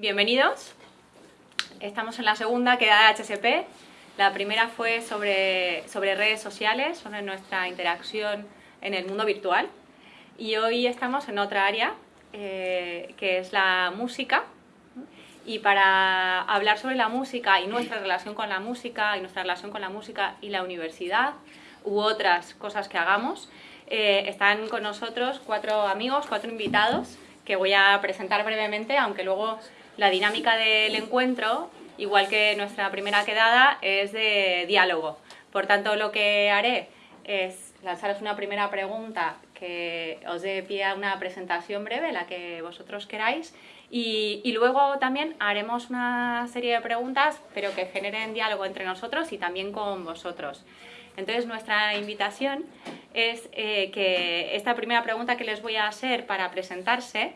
bienvenidos. Estamos en la segunda quedada de HSP. La primera fue sobre, sobre redes sociales, sobre nuestra interacción en el mundo virtual. Y hoy estamos en otra área, eh, que es la música. Y para hablar sobre la música y nuestra relación con la música, y nuestra relación con la música y la universidad, u otras cosas que hagamos, eh, están con nosotros cuatro amigos, cuatro invitados, que voy a presentar brevemente, aunque luego la dinámica del encuentro, igual que nuestra primera quedada, es de diálogo. Por tanto, lo que haré es lanzaros una primera pregunta que os dé pie a una presentación breve, la que vosotros queráis, y, luego también haremos una serie de preguntas, pero que generen diálogo entre nosotros y también con vosotros. Entonces, nuestra invitación es eh, que esta primera pregunta que les voy a hacer para presentarse,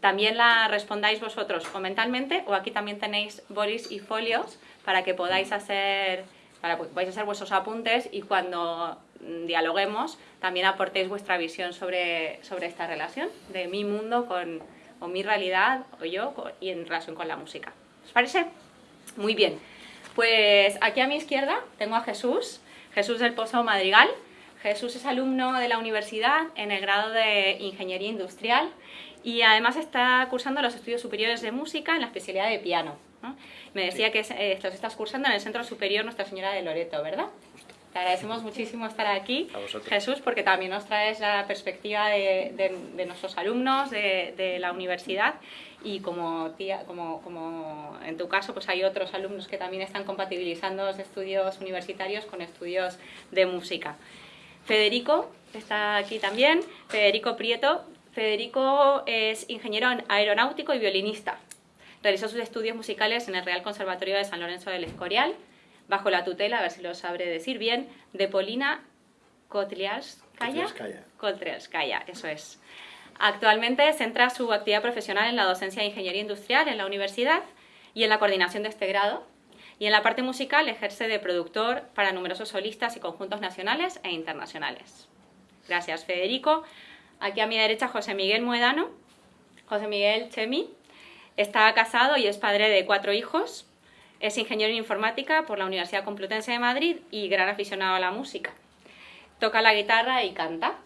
también la respondáis vosotros o mentalmente, o aquí también tenéis bolis y folios para que podáis hacer, para podáis hacer vuestros apuntes y cuando dialoguemos también aportéis vuestra visión sobre, sobre esta relación de mi mundo con, o mi realidad o yo y en relación con la música. ¿Os parece? Muy bien. Pues aquí a mi izquierda tengo a Jesús, Jesús del Pozo Madrigal. Jesús es alumno de la universidad en el grado de Ingeniería Industrial y además está cursando los estudios superiores de música en la especialidad de piano. Me decía que eh, los estás cursando en el Centro Superior Nuestra Señora de Loreto, ¿verdad? Te agradecemos muchísimo estar aquí, Jesús, porque también nos traes la perspectiva de, nuestros alumnos de, de, la universidad y como, tía, como, como en tu caso pues hay otros alumnos que también están compatibilizando los estudios universitarios con estudios de música. Federico está aquí también, Federico Prieto. Federico es ingeniero aeronáutico y violinista. Realizó sus estudios musicales en el Real Conservatorio de San Lorenzo del Escorial bajo la tutela, a ver si lo sabré decir bien, de Polina Kotliarskaya. Kotliarskaya, eso es. Actualmente centra su actividad profesional en la docencia de ingeniería industrial en la universidad y en la coordinación de este grado. Y en la parte musical ejerce de productor para numerosos solistas y conjuntos nacionales e internacionales. Gracias, Federico. Aquí a mi derecha, José Miguel Muedano. José Miguel Chemi. Está casado y es padre de cuatro hijos. Es ingeniero en informática por la Universidad Complutense de Madrid y gran aficionado a la música. Toca la guitarra y canta.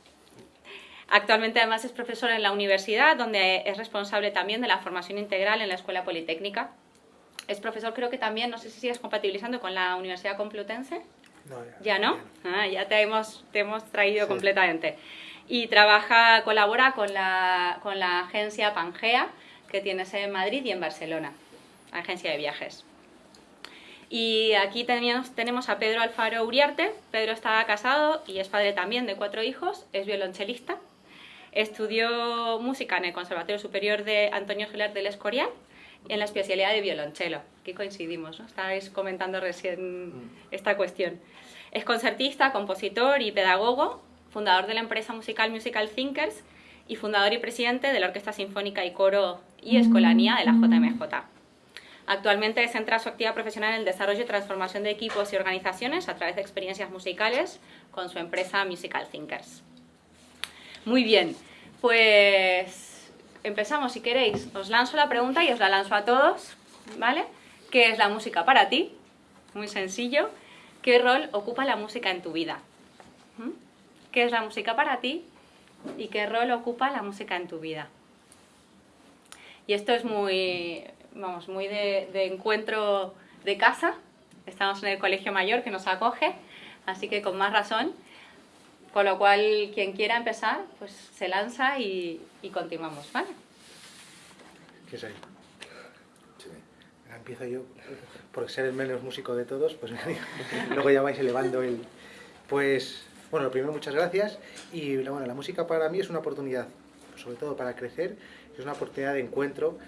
Actualmente además es profesor en la universidad, donde es responsable también de la formación integral en la Escuela Politécnica. Es profesor creo que también, no sé si sigues compatibilizando con la Universidad Complutense. No, ya. no? Ah, ya te hemos, te hemos traído completamente. Y trabaja, colabora con la, con la agencia Pangea, que tiene sede en Madrid y en Barcelona, agencia de viajes. Y aquí tenemos, tenemos a Pedro Alfaro Uriarte. Pedro está casado y es padre también de cuatro hijos, es violonchelista. Estudió música en el Conservatorio Superior de Antonio Gilar del Escorial en la especialidad de violonchelo. Aquí coincidimos, ¿no? Estáis comentando recién mm. esta cuestión. Es concertista, compositor y pedagogo, fundador de la empresa musical Musical Thinkers y fundador y presidente de la Orquesta Sinfónica y Coro y Escolanía de la JMJ. Actualmente centra su actividad profesional en el desarrollo y transformación de equipos y organizaciones a través de experiencias musicales con su empresa Musical Thinkers. Muy bien, pues empezamos si queréis. Os lanzo la pregunta y os la lanzo a todos, ¿vale? ¿Qué es la música para ti? Muy sencillo. ¿Qué rol ocupa la música en tu vida? ¿Qué es la música para ti? ¿Y qué rol ocupa la música en tu vida? Y esto es muy, vamos, muy de, encuentro de casa. Estamos en el colegio mayor que nos acoge, así que con más razón. Con lo cual, quien quiera empezar, pues se lanza y, continuamos, ¿vale? ¿Qué soy? Sí. Empiezo yo, por ser el menos músico de todos, pues luego ya vais elevando el... Pues, bueno, lo primero, muchas gracias. Y bueno, la música para mí es una oportunidad, sobre todo para crecer, es una oportunidad de encuentro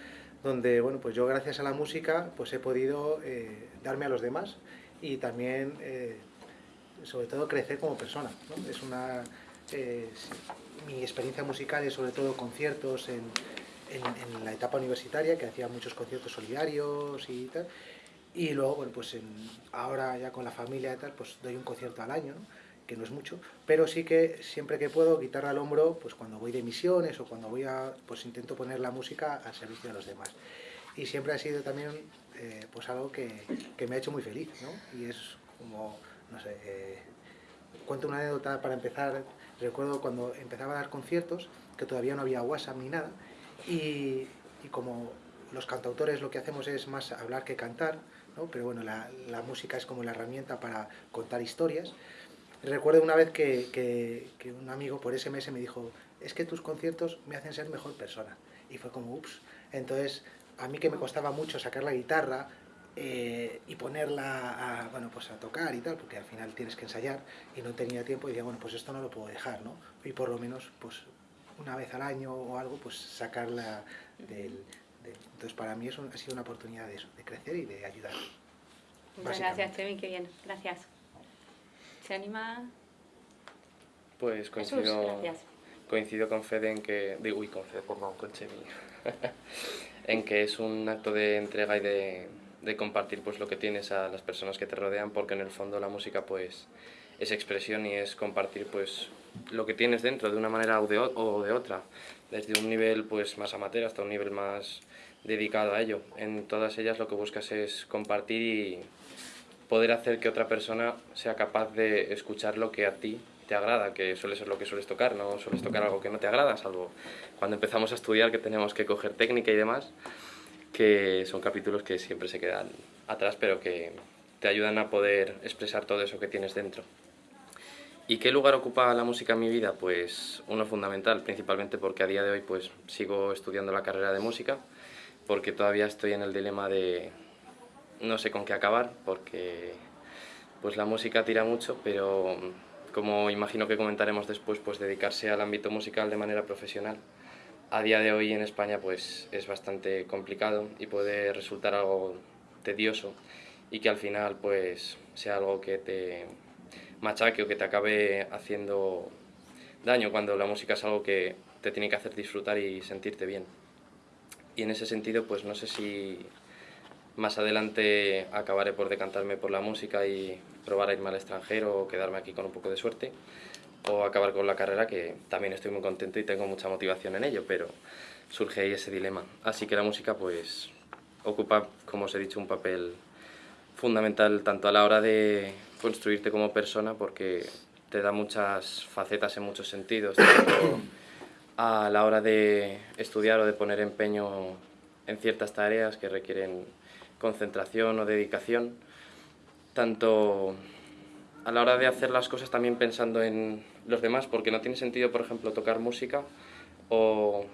donde bueno, pues yo gracias a la música pues he podido eh, darme a los demás y también, eh, sobre todo, crecer como persona. Es una, eh, mi experiencia musical es sobre todo conciertos en, en, la etapa universitaria, que hacía muchos conciertos solidarios y tal, y luego, bueno, pues ahora ya con la familia y tal, pues doy un concierto al año, que no es mucho, pero sí que siempre que puedo, guitarra al hombro, pues cuando voy de misiones o cuando voy a, pues intento poner la música al servicio de los demás. y siempre ha sido también eh, pues algo que, que, me ha hecho muy feliz, ¿no? Y es como, no sé, eh, cuento una anécdota para empezar, recuerdo cuando empezaba a dar conciertos, que todavía no había WhatsApp ni nada, y, y como los cantautores lo que hacemos es más hablar que cantar, ¿no? pero bueno, la, la, música es como la herramienta para contar historias. Recuerdo una vez que, que, que, un amigo por SMS me dijo, es que tus conciertos me hacen ser mejor persona. Y fue como, ups. Entonces, a mí que me costaba mucho sacar la guitarra eh, y ponerla a, bueno, pues a tocar y tal, porque al final tienes que ensayar, y no tenía tiempo, y decía, bueno, pues esto no lo puedo dejar, ¿no? Y por lo menos, pues una vez al año o algo, pues sacarla del, entonces para mí eso ha sido una oportunidad de, eso, de crecer y de ayudar. Muchas gracias, Chemi, qué bien, gracias. ¿Se anima? Pues coincido, coincido con Fede en que, digo, uy, con Fede, perdón, con Chemi, en que es un acto de entrega y de, de compartir pues lo que tienes a las personas que te rodean, porque en el fondo la música pues es expresión y es compartir pues lo que tienes dentro de una manera o de, o de otra, desde un nivel pues más amateur hasta un nivel más dedicado a ello. En todas ellas lo que buscas es compartir y poder hacer que otra persona sea capaz de escuchar lo que a ti te agrada, que suele ser lo que sueles tocar, no sueles tocar algo que no te agrada, salvo cuando empezamos a estudiar que tenemos que coger técnica y demás, que son capítulos que siempre se quedan atrás, pero que te ayudan a poder expresar todo eso que tienes dentro. ¿Y qué lugar ocupa la música en mi vida? Pues uno fundamental, principalmente porque a día de hoy pues sigo estudiando la carrera de música, porque todavía estoy en el dilema de no sé con qué acabar, porque pues la música tira mucho, pero como imagino que comentaremos después, pues dedicarse al ámbito musical de manera profesional a día de hoy en España pues es bastante complicado y puede resultar algo tedioso y que al final pues sea algo que te machaque o que te acabe haciendo daño cuando la música es algo que te tiene que hacer disfrutar y sentirte bien. Y en ese sentido pues no sé si más adelante acabaré por decantarme por la música y probar a irme al extranjero o quedarme aquí con un poco de suerte o acabar con la carrera, que también estoy muy contento y tengo mucha motivación en ello, pero surge ahí ese dilema. Así que la música pues ocupa, como os he dicho, un papel fundamental tanto a la hora de construirte como persona, porque te da muchas facetas en muchos sentidos, tanto a la hora de estudiar o de poner empeño en ciertas tareas que requieren concentración o dedicación, tanto a la hora de hacer las cosas también pensando en los demás, porque no tiene sentido, por ejemplo, tocar música o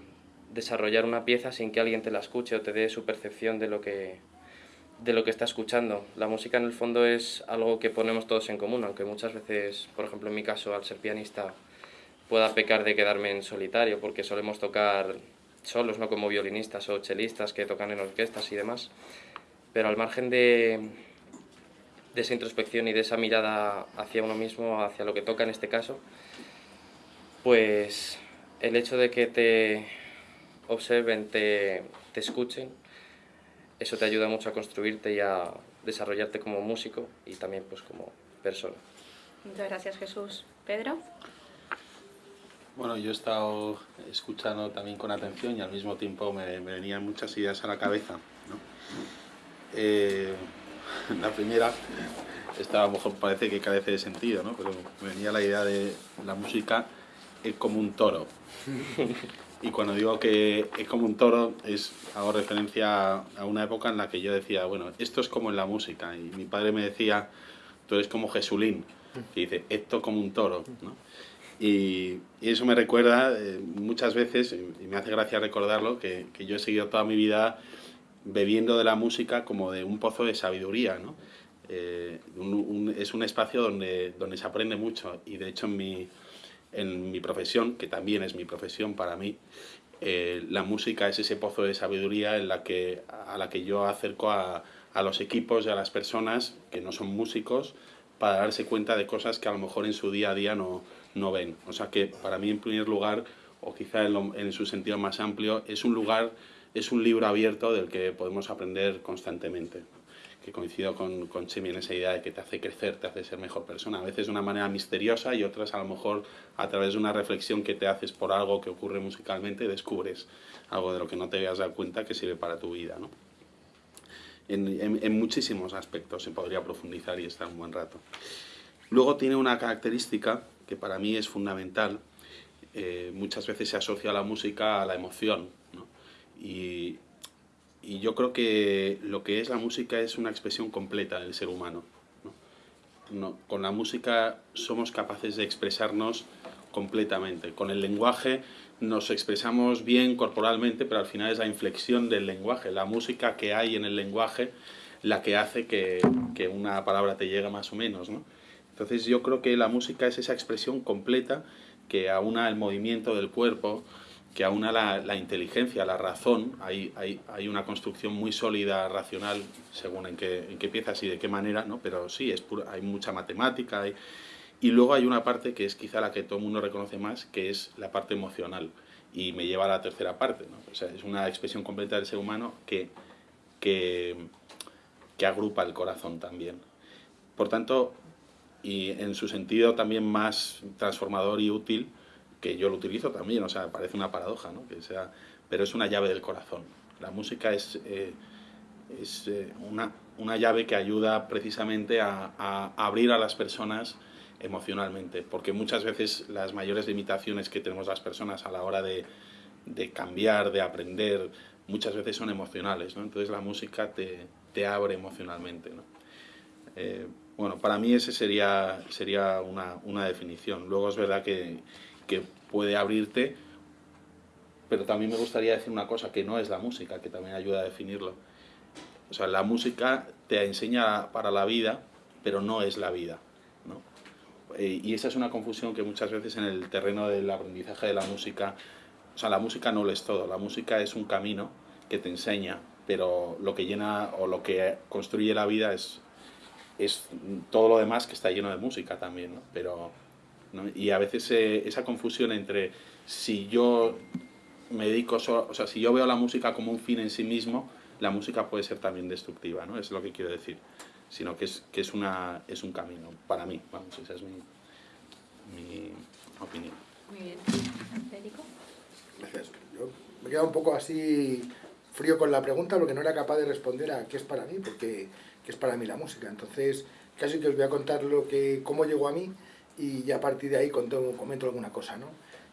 desarrollar una pieza sin que alguien te la escuche o te dé su percepción de lo que de lo que está escuchando. La música en el fondo es algo que ponemos todos en común, aunque muchas veces, por ejemplo en mi caso, al ser pianista, pueda pecar de quedarme en solitario, porque solemos tocar solos, no como violinistas o chelistas que tocan en orquestas y demás. Pero al margen de, de esa introspección y de esa mirada hacia uno mismo, hacia lo que toca en este caso, pues el hecho de que te observen, te, te escuchen, eso te ayuda mucho a construirte y a desarrollarte como músico y también pues como persona. Muchas gracias Jesús. Pedro. Bueno, yo he estado escuchando también con atención y al mismo tiempo me, me venían muchas ideas a la cabeza. ¿no? Eh, la primera, esta a lo mejor parece que carece de sentido, ¿no? pero me venía la idea de la música es como un toro. Y cuando digo que es como un toro, es, hago referencia a una época en la que yo decía, bueno, esto es como en la música. Y mi padre me decía, tú eres como Jesulín, que dice, esto como un toro. ¿no? Y, y, eso me recuerda eh, muchas veces, y me hace gracia recordarlo, que, que yo he seguido toda mi vida bebiendo de la música como de un pozo de sabiduría, ¿no? Eh, es un espacio donde, donde se aprende mucho y de hecho en mi, en mi profesión, que también es mi profesión para mí, eh, la música es ese pozo de sabiduría en la que, a la que yo acerco a, a los equipos y a las personas que no son músicos para darse cuenta de cosas que a lo mejor en su día a día no, no ven. O sea que para mí en primer lugar, o quizá en, en su sentido más amplio, es un lugar es un libro abierto del que podemos aprender constantemente. Que coincido con, con Chemi en esa idea de que te hace crecer, te hace ser mejor persona. A veces de una manera misteriosa y otras a lo mejor a través de una reflexión que te haces por algo que ocurre musicalmente descubres algo de lo que no te habías dado cuenta que sirve para tu vida. ¿no? en, muchísimos aspectos se podría profundizar y estar un buen rato. Luego tiene una característica que para mí es fundamental, eh, muchas veces se asocia la música a la emoción, y, yo creo que lo que es la música es una expresión completa del ser humano. con la música somos capaces de expresarnos completamente. Con el lenguaje nos expresamos bien corporalmente, pero al final es la inflexión del lenguaje, la música que hay en el lenguaje la que hace que, que una palabra te llegue más o menos. ¿no? Entonces yo creo que la música es esa expresión completa que aúna el movimiento del cuerpo, que aúna la, la inteligencia, la razón. Hay, hay, hay, una construcción muy sólida, racional, según en qué, en qué piezas y de qué manera, ¿no? pero sí, es hay mucha matemática, hay, y luego hay una parte que es quizá la que todo el mundo reconoce más, que es la parte emocional. Y me lleva a la tercera parte. ¿no? O sea, es una expresión completa del ser humano que, que, que agrupa el corazón también. Por tanto, y en su sentido también más transformador y útil, que yo lo utilizo también, o sea, parece una paradoja, ¿no? que sea, pero es una llave del corazón. La música es, eh, es eh, una, una, llave que ayuda precisamente a, a abrir a las personas emocionalmente, porque muchas veces las mayores limitaciones que tenemos las personas a la hora de, de cambiar, de aprender, muchas veces son emocionales, ¿no? Entonces la música te, te abre emocionalmente, ¿no? Eh, bueno, para mí ese sería, sería una, una, definición. Luego es verdad que, que puede abrirte, pero también me gustaría decir una cosa que no es la música, que también ayuda a definirlo. O sea, la música te enseña para la vida, pero no es la vida. Eh, y esa es una confusión que muchas veces en el terreno del aprendizaje de la música, o sea, la música no lo es todo, la música es un camino que te enseña, pero lo que llena o lo que construye la vida es, es todo lo demás que está lleno de música también, ¿no? Pero, Y a veces eh, esa confusión entre si yo me dedico, o sea, si yo veo la música como un fin en sí mismo, la música puede ser también destructiva, ¿no? Es lo que quiero decir sino que es, que es, una, es un camino, para mí, vamos, esa es mi, mi opinión. Muy bien. Federico. Gracias. Yo me he quedado un poco así frío con la pregunta porque no era capaz de responder a qué es para mí, porque qué es para mí la música. Entonces, casi que os voy a contar lo que, cómo llegó a mí y ya a partir de ahí comento, comento alguna cosa, ¿no?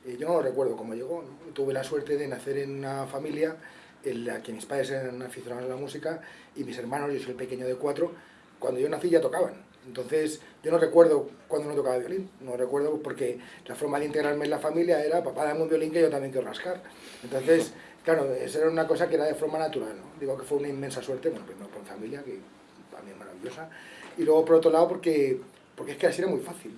Eh, yo no recuerdo cómo llegó, ¿no? tuve la suerte de nacer en una familia en la que mis padres eran aficionados a la música y mis hermanos, yo soy el pequeño de cuatro, cuando yo nací ya tocaban. Entonces, yo no recuerdo cuando no tocaba violín, no recuerdo porque la forma de integrarme en la familia era, papá, dame un violín que yo también quiero rascar. Entonces, claro, esa era una cosa que era de forma natural, ¿no? Digo que fue una inmensa suerte, bueno, primero por familia, que también maravillosa, y luego por otro lado porque, porque es que así era muy fácil.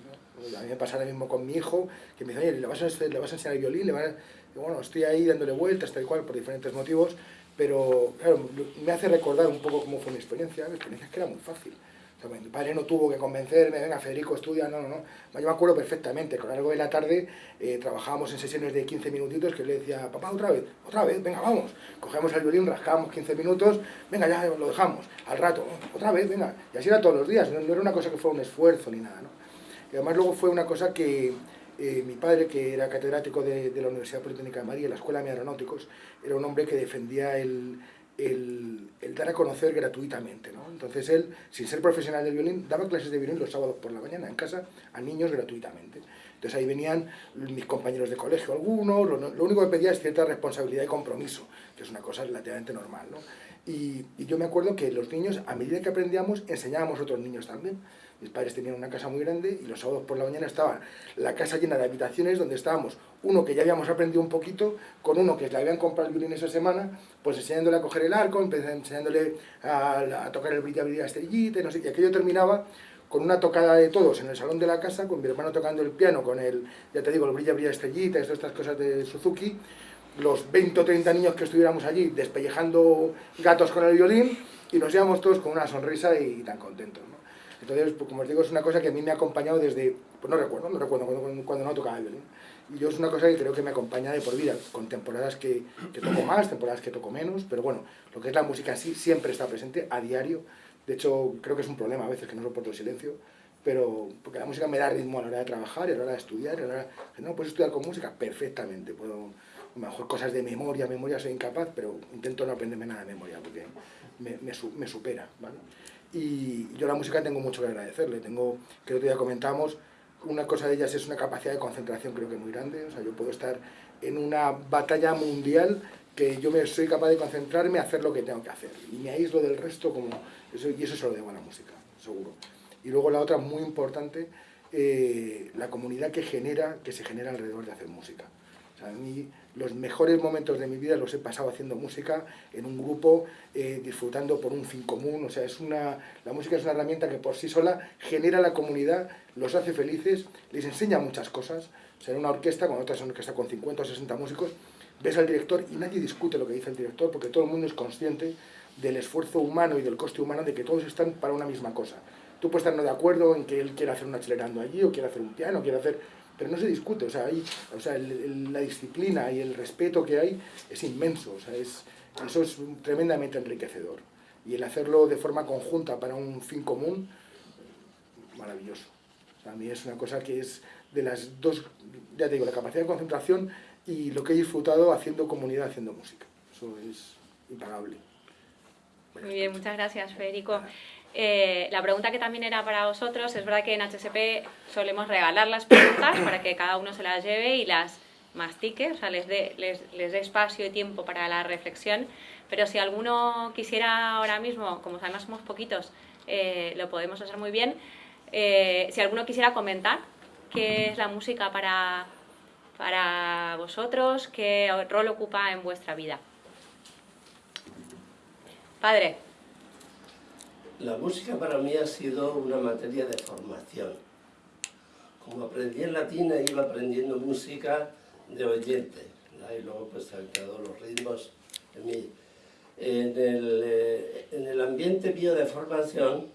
A mí me pasa lo mismo con mi hijo, que me dice, oye, ¿le vas a, a enseñar el violín? ¿Le vas bueno, estoy ahí dándole vueltas, tal cual, por diferentes motivos, pero claro, me hace recordar un poco cómo fue mi experiencia, mi experiencia es que era muy fácil. mi padre no tuvo que convencerme, venga Federico, estudia, no, no, no. Yo me acuerdo perfectamente, con algo de la tarde eh, trabajábamos en sesiones de 15 minutitos que le decía, papá, otra vez, otra vez, venga, vamos. Cogemos el violín, rascábamos 15 minutos, venga, ya lo dejamos, al rato, otra vez, venga. Y así era todos los días, no, no era una cosa que fuera un esfuerzo ni nada, ¿no? Y además luego fue una cosa que, eh, mi padre, que era catedrático de, la Universidad Politécnica de Madrid, la Escuela de Aeronáuticos, era un hombre que defendía el, el, dar a conocer gratuitamente. ¿no? Entonces él, sin ser profesional del violín, daba clases de violín los sábados por la mañana en casa a niños gratuitamente. Entonces ahí venían mis compañeros de colegio algunos, lo, único que pedía es cierta responsabilidad y compromiso, que es una cosa relativamente normal. ¿no? Y, y yo me acuerdo que los niños, a medida que aprendíamos, enseñábamos a otros niños también. Mis padres tenían una casa muy grande y los sábados por la mañana estaba la casa llena de habitaciones donde estábamos. Uno que ya habíamos aprendido un poquito, con uno que le habían comprado el violín esa semana, pues enseñándole a coger el arco, enseñándole a, tocar el brilla brilla estrellita, no sé, y aquello terminaba con una tocada de todos en el salón de la casa, con mi hermano tocando el piano, con el, ya te digo, el brilla brilla estrellita, todas estas cosas de Suzuki, los 20 o 30 niños que estuviéramos allí despellejando gatos con el violín, y nos íbamos todos con una sonrisa y tan contentos. Entonces, pues, como os digo, es una cosa que a mí me ha acompañado desde, pues no recuerdo, no recuerdo cuando, no tocaba el violín. Y yo es una cosa que creo que me acompaña de por vida, con temporadas que, que toco más, temporadas que toco menos, pero bueno, lo que es la música sí siempre está presente a diario. De hecho, creo que es un problema a veces que no soporto el silencio, pero porque la música me da ritmo a la hora de trabajar, a la hora de estudiar, a la hora de, no, puedes estudiar con música perfectamente, puedo a lo mejor cosas de memoria, memoria soy incapaz, pero intento no aprenderme nada de memoria porque me, me, supera, ¿vale? Y yo la música tengo mucho que agradecerle, tengo, que otro día comentamos, una cosa de ellas es una capacidad de concentración creo que muy grande, o sea, yo puedo estar en una batalla mundial que yo me soy capaz de concentrarme a hacer lo que tengo que hacer y me aíslo del resto como y eso se lo debo a la música, seguro. Y luego la otra muy importante, eh, la comunidad que genera, que se genera alrededor de hacer música. A mí los mejores momentos de mi vida los he pasado haciendo música en un grupo, eh, disfrutando por un fin común. O sea, es una, la música es una herramienta que por sí sola genera la comunidad, los hace felices, les enseña muchas cosas. O sea, en una orquesta, cuando otras una orquesta con 50 o 60 músicos, ves al director y nadie discute lo que dice el director porque todo el mundo es consciente del esfuerzo humano y del coste humano de que todos están para una misma cosa. Tú puedes estar no de acuerdo en que él quiera hacer un acelerando allí, o quiere hacer un piano, o quiere hacer... Pero no se discute, o sea, hay, o sea la disciplina y el respeto que hay es inmenso, o sea, es, eso es tremendamente enriquecedor. Y el hacerlo de forma conjunta para un fin común, maravilloso. a mí es una cosa que es de las dos, ya te digo, la capacidad de concentración y lo que he disfrutado haciendo comunidad, haciendo música. Eso es impagable. Muy bien, muchas gracias, Federico. Eh, la pregunta que también era para vosotros, es verdad que en HSP solemos regalar las preguntas para que cada uno se las lleve y las mastique, o sea, les dé, les, les dé espacio y tiempo para la reflexión, pero si alguno quisiera ahora mismo, como además somos poquitos, eh, lo podemos hacer muy bien, eh, si alguno quisiera comentar qué es la música para, para vosotros, qué rol ocupa en vuestra vida. Padre. La música para mí ha sido una materia de formación. Como aprendí en latina, iba aprendiendo música de oyente. Y luego pues han quedado los ritmos en mí. En el, eh, en el ambiente mío de formación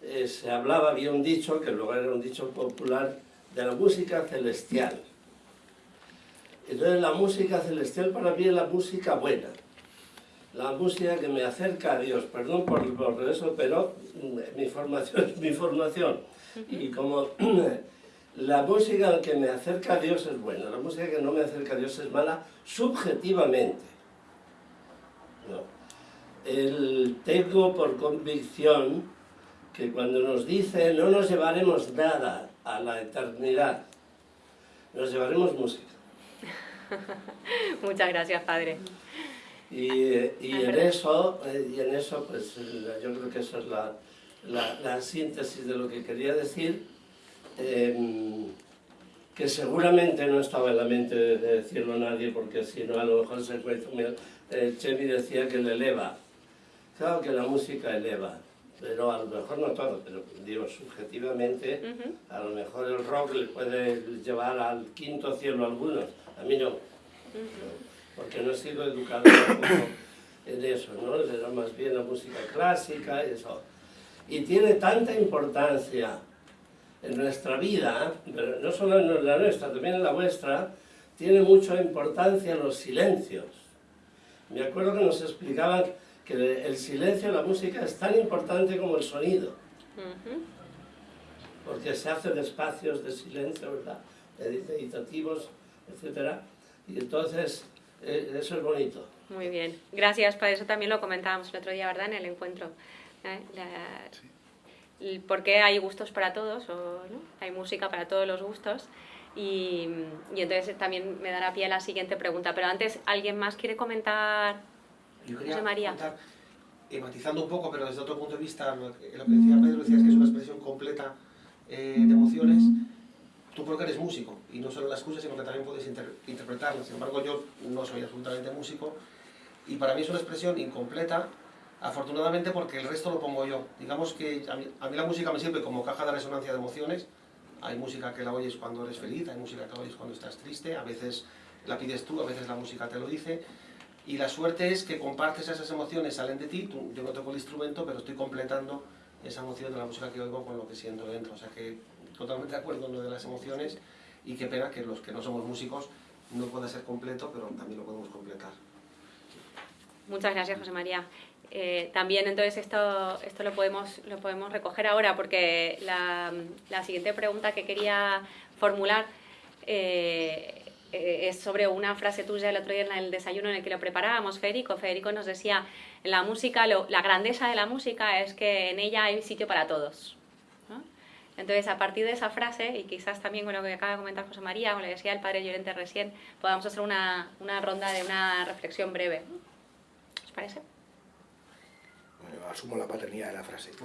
eh, se hablaba, había un dicho, que luego era un dicho popular, de la música celestial. Entonces la música celestial para mí es la música buena, la música que me acerca a Dios, perdón por, por eso, pero mi formación es mi formación. Y como la música que me acerca a Dios es buena, la música que no me acerca a Dios es mala subjetivamente. El, tengo por convicción que cuando nos dice no nos llevaremos nada a la eternidad, nos llevaremos música. Muchas gracias, Padre. Y, y en eso, eh, y en eso pues, yo creo que eso es la, la, síntesis de lo que quería decir, em, que seguramente no estaba en la mente de decirlo a nadie, porque si no a lo mejor se encuentra... Eh, Chemi decía que le eleva. Claro que la música eleva, pero a lo mejor no todo, pero digo, subjetivamente, a lo mejor el rock le puede llevar al quinto cielo a algunos, a mí no, porque no he sido educado en eso, ¿no? Era más bien la música clásica eso. Y tiene tanta importancia en nuestra vida, pero no solo en la nuestra, también en la vuestra, tiene mucha importancia los silencios. Me acuerdo que nos explicaban que el silencio en la música es tan importante como el sonido. Porque se hacen espacios de silencio, ¿verdad? Meditativos, etc. Y entonces, eh, eso es bonito. Muy bien. Gracias, para eso también lo comentábamos el otro día, ¿verdad? En el encuentro. ¿Eh? Porque hay gustos para todos, o ¿no? hay música para todos los gustos. Y, y, entonces también me dará pie a la siguiente pregunta. Pero antes, ¿alguien más quiere comentar yo quería María. Eh, matizando un poco, pero desde otro punto de vista, lo que, decía Pedro, decías que es una expresión completa eh, de emociones, tú porque eres músico, y no solo la escuchas, sino que también puedes inter interpretarla. Sin embargo, yo no soy absolutamente músico, y para mí es una expresión incompleta, afortunadamente porque el resto lo pongo yo. Digamos que a mí, a mí la música me sirve como caja de resonancia de emociones, hay música que la oyes cuando eres feliz, hay música que la oyes cuando estás triste, a veces la pides tú, a veces la música te lo dice, y la suerte es que compartes esas emociones, salen de ti, yo no toco el instrumento, pero estoy completando esa emoción de la música que oigo con lo que siento dentro. O sea que totalmente de acuerdo en lo de las emociones y qué pena que los que no somos músicos no pueda ser completo, pero también lo podemos completar. Muchas gracias, José María. Eh, también entonces esto, esto lo, podemos, lo podemos recoger ahora porque la, siguiente pregunta que quería formular eh, eh, es sobre una frase tuya el otro día en el desayuno en el que lo preparábamos, Federico. Federico nos decía, en la música, la grandeza de la música es que en ella hay sitio para todos. Entonces, a partir de esa frase, y quizás también con lo que acaba de comentar José María, con lo que decía el padre Llorente recién, podamos hacer una, una ronda de una reflexión breve. ¿Os parece? Bueno, asumo la paternidad de la frase.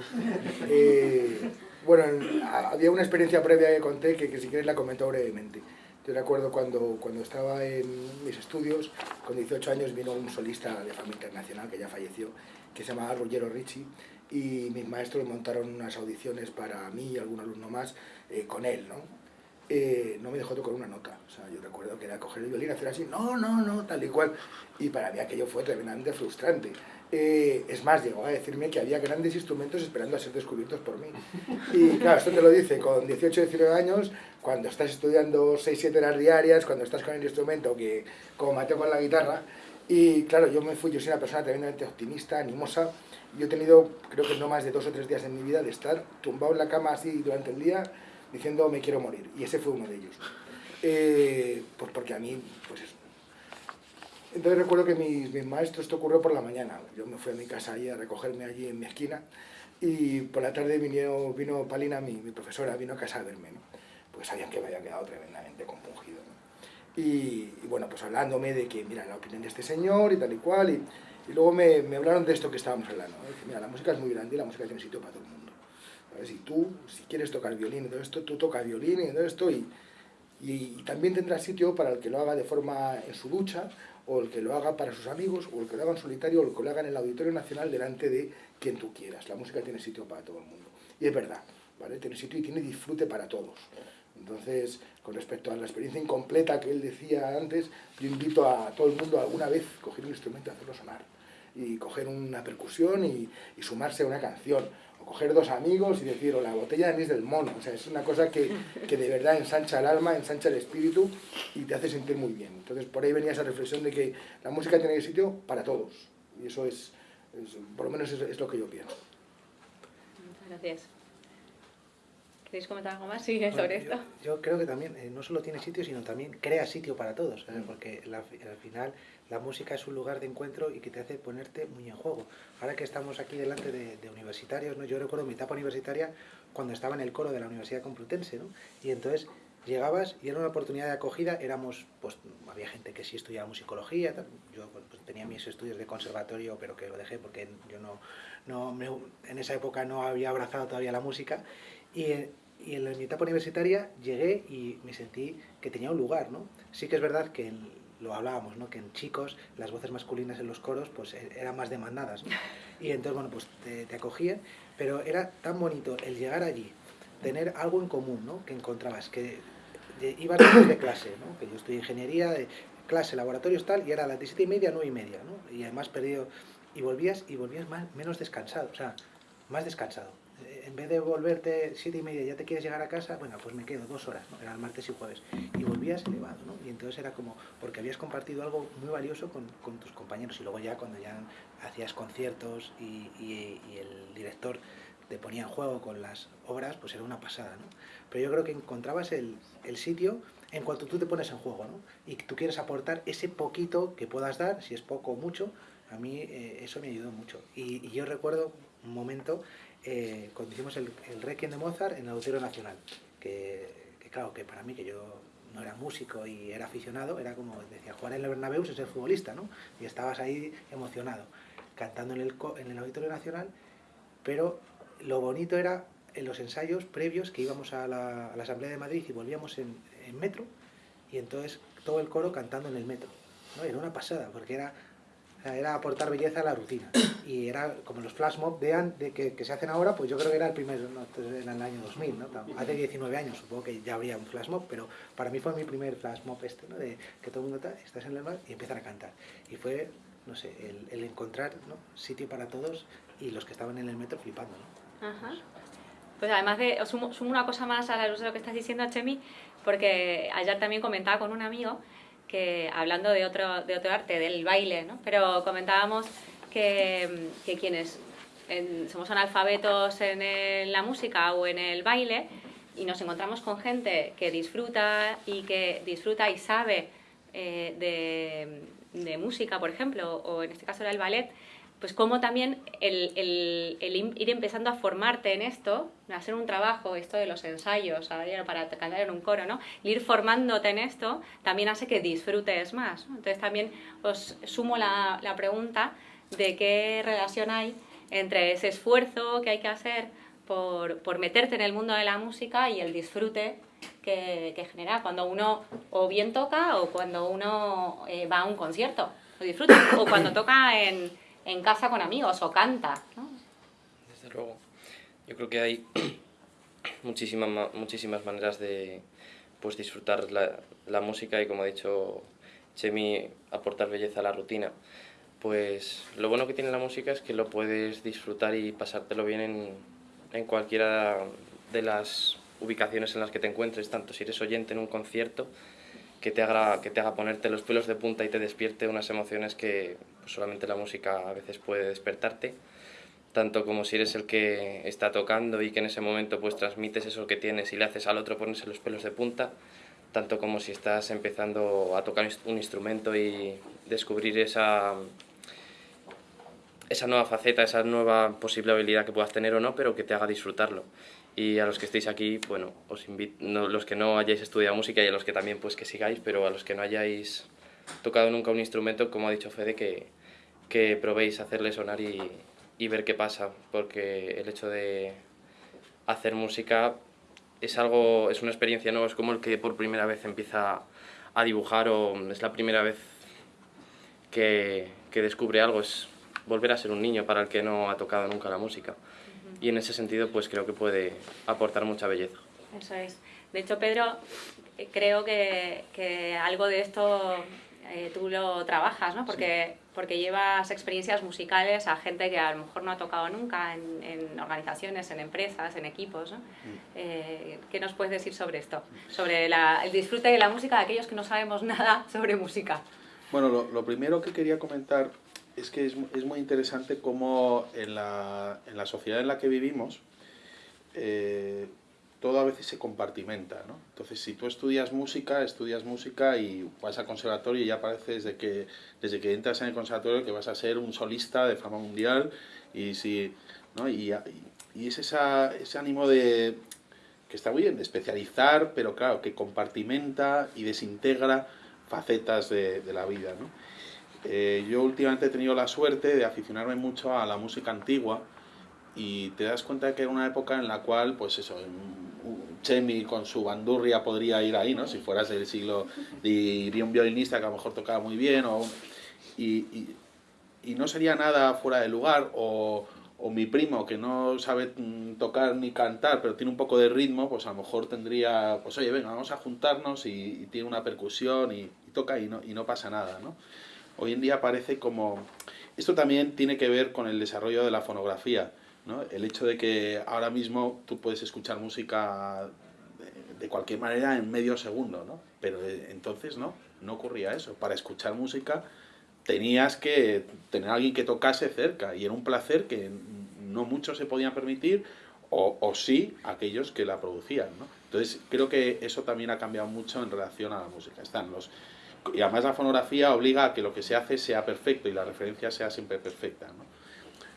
Eh, bueno, había una experiencia previa que conté que, que si queréis la comento brevemente. Yo recuerdo cuando, cuando estaba en mis estudios, con 18 años vino un solista de fama internacional que ya falleció, que se llamaba Ruggiero Ricci, y mis maestros montaron unas audiciones para mí y algún alumno más eh, con él, ¿no? Eh, no me dejó tocar una nota, o sea, yo recuerdo que era coger el violín, hacer así, no, no, no, tal y cual, y para mí aquello fue tremendamente frustrante. Eh, es más, llegó a decirme que había grandes instrumentos esperando a ser descubiertos por mí. Y claro, esto te lo dice con 18, 19 años, cuando estás estudiando 6, 7 horas diarias, cuando estás con el instrumento que como Mateo con la guitarra, y claro, yo me fui, yo soy una persona tremendamente optimista, animosa, yo he tenido, creo que no más de dos o tres días en mi vida de estar tumbado en la cama así durante el día diciendo me quiero morir. Y ese fue uno de ellos. Eh, pues porque a mí, pues eso. Entonces recuerdo que mis, mis, maestros, esto ocurrió por la mañana. Yo me fui a mi casa ahí a recogerme allí en mi esquina y por la tarde vino, vino Palina, mi, mi profesora, vino a casa a verme. ¿no? Pues sabían que me había quedado tremendamente compungido. Y, y, bueno, pues hablándome de que, mira, la opinión de este señor y tal y cual. Y, y luego me, me, hablaron de esto que estábamos hablando. Dije, mira, la música es muy grande y la música tiene sitio para todo el mundo. ¿sabes? Y tú, si quieres tocar violín y todo esto, tú tocas violín y todo esto y, y, también tendrá sitio para el que lo haga de forma en su ducha o el que lo haga para sus amigos o el que lo haga en solitario o el que lo haga en el Auditorio Nacional delante de quien tú quieras. La música tiene sitio para todo el mundo. Y es verdad, ¿vale? Tiene sitio y tiene disfrute para todos. Entonces, con respecto a la experiencia incompleta que él decía antes, yo invito a todo el mundo alguna vez a coger un instrumento y hacerlo sonar y coger una percusión y, y, sumarse a una canción, o coger dos amigos y decir, o la botella de anís del mono, o sea, es una cosa que, que, de verdad ensancha el alma, ensancha el espíritu y te hace sentir muy bien. Entonces, por ahí venía esa reflexión de que la música tiene sitio para todos, y eso es, es por lo menos es, es, lo que yo pienso. Muchas gracias. ¿Queréis comentar algo más sí, sobre yo, esto? Yo creo que también eh, no solo tiene sitio, sino también crea sitio para todos, ¿sabes? porque la, al final la música es un lugar de encuentro y que te hace ponerte muy en juego. Ahora que estamos aquí delante de, de universitarios, ¿no? yo recuerdo mi etapa universitaria cuando estaba en el coro de la Universidad Complutense, ¿no? y entonces llegabas y era una oportunidad de acogida, éramos, pues había gente que sí estudiaba musicología, tal. yo pues, tenía mis estudios de conservatorio, pero que lo dejé porque yo no, no me, en esa época no había abrazado todavía la música, y, y en mi etapa universitaria llegué y me sentí que tenía un lugar, ¿no? Sí que es verdad que en, lo hablábamos, ¿no? que en chicos las voces masculinas en los coros pues eran más demandadas. ¿no? Y entonces, bueno, pues te, te, acogían, pero era tan bonito el llegar allí, tener algo en común, ¿no? que encontrabas, que ibas después de clase, ¿no? que yo estudié ingeniería, de clase, laboratorios tal, y era a las 17 y media, 9 y media, ¿no? y además perdido, y volvías, y volvías más, menos descansado, o sea, más descansado en vez de volverte siete y media ya te quieres llegar a casa, bueno, pues me quedo dos horas, ¿no? Era el martes y jueves. Y volvías elevado, ¿no? Y entonces era como, porque habías compartido algo muy valioso con, con tus compañeros. Y luego ya cuando ya hacías conciertos y, y, y, el director te ponía en juego con las obras, pues era una pasada, ¿no? Pero yo creo que encontrabas el, el sitio en cuanto tú te pones en juego, ¿no? Y tú quieres aportar ese poquito que puedas dar, si es poco o mucho, a mí eh, eso me ayudó mucho. Y, y yo recuerdo un momento eh, cuando hicimos el, el Requiem de Mozart en el Auditorio Nacional, que, claro, que para mí, que yo no era músico y era aficionado, era como, decía, jugar en el Bernabéu es ser futbolista, ¿no? Y estabas ahí emocionado, cantando en el, en el Auditorio Nacional, pero lo bonito era en los ensayos previos que íbamos a la, a la Asamblea de Madrid y volvíamos en, en, metro, y entonces todo el coro cantando en el metro, ¿no? Era una pasada, porque era era aportar belleza a la rutina. Y era como los flash mob de, de que, que, se hacen ahora, pues yo creo que era el primero, ¿no? En el año 2000, ¿no? hace 19 años supongo que ya habría un flash mob, pero para mí fue mi primer flash mob este, ¿no? de que todo el mundo está, estás en el mar y empiezan a cantar. Y fue, no sé, el, el encontrar ¿no? sitio para todos y los que estaban en el metro flipando. ¿no? Ajá. Pues además de, sumo, sumo una cosa más a la luz de lo que estás diciendo, Chemi, porque ayer también comentaba con un amigo hablando de otro, de otro arte, del baile, ¿no? pero comentábamos que, que quienes en, somos analfabetos en la música o en el baile, y nos encontramos con gente que disfruta y que disfruta y sabe eh, de, de, música, por ejemplo, o en este caso era el ballet, pues como también el, el, ir empezando a formarte en esto, hacer un trabajo, esto de los ensayos, para cantar en un coro, ¿no? ir formándote en esto también hace que disfrutes más. Entonces también os sumo la, pregunta de qué relación hay entre ese esfuerzo que hay que hacer por, por, meterte en el mundo de la música y el disfrute que, que genera cuando uno o bien toca o cuando uno eh, va a un concierto, lo disfruta, o cuando toca en, en casa con amigos o canta. ¿no? Desde luego. Yo creo que hay muchísimas, muchísimas maneras de pues, disfrutar la, la música y, como ha dicho Chemi, aportar belleza a la rutina pues lo bueno que tiene la música es que lo puedes disfrutar y pasártelo bien en, en cualquiera de las ubicaciones en las que te encuentres, tanto si eres oyente en un concierto, que te haga, que te haga ponerte los pelos de punta y te despierte unas emociones que pues, solamente la música a veces puede despertarte, tanto como si eres el que está tocando y que en ese momento pues transmites eso que tienes y le haces al otro ponerse los pelos de punta, tanto como si estás empezando a tocar un instrumento y descubrir esa esa nueva faceta, esa nueva posible habilidad que puedas tener o no, pero que te haga disfrutarlo. Y a los que estéis aquí, bueno, os invito, los que no hayáis estudiado música y a los que también pues que sigáis, pero a los que no hayáis tocado nunca un instrumento, como ha dicho Fede, que, que probéis hacerle sonar y, y ver qué pasa, porque el hecho de hacer música es algo, es una experiencia nueva, es como el que por primera vez empieza a dibujar o es la primera vez que, que descubre algo, es volver a ser un niño para el que no ha tocado nunca la música. Y en ese sentido, pues creo que puede aportar mucha belleza. Eso es. De hecho, Pedro, creo que, que algo de esto eh, tú lo trabajas, ¿no? Porque, porque llevas experiencias musicales a gente que a lo mejor no ha tocado nunca en, en organizaciones, en empresas, en equipos. ¿no? Mm. Eh, ¿Qué nos puedes decir sobre esto? Sobre la, el disfrute de la música de aquellos que no sabemos nada sobre música. Bueno, lo, lo primero que quería comentar es que es, es muy interesante cómo en la, en la, sociedad en la que vivimos eh, todo a veces se compartimenta, ¿no? Entonces, si tú estudias música, estudias música y vas al conservatorio y ya parece desde que, desde que entras en el conservatorio que vas a ser un solista de fama mundial y, si, ¿no? y, y es esa, ese ánimo de que está muy bien, de especializar, pero claro, que compartimenta y desintegra facetas de, de la vida, ¿no? Eh, yo últimamente he tenido la suerte de aficionarme mucho a la música antigua y te das cuenta de que era una época en la cual, pues eso, Chemi con su bandurria podría ir ahí, ¿no? Si fueras del siglo, diría un violinista que a lo mejor tocaba muy bien, o, y, y, y no sería nada fuera de lugar, o, o mi primo que no sabe mm, tocar ni cantar, pero tiene un poco de ritmo, pues a lo mejor tendría, pues oye, venga, vamos a juntarnos y, y tiene una percusión y, y toca y no, y no pasa nada, ¿no? Hoy en día parece como... Esto también tiene que ver con el desarrollo de la fonografía, ¿no? El hecho de que ahora mismo tú puedes escuchar música de, cualquier manera en medio segundo, ¿no? Pero eh, entonces no, no ocurría eso. Para escuchar música tenías que tener a alguien que tocase cerca y era un placer que no muchos se podían permitir o, o sí aquellos que la producían, ¿no? Entonces creo que eso también ha cambiado mucho en relación a la música. Están los y además la fonografía obliga a que lo que se hace sea perfecto y la referencia sea siempre perfecta. ¿no?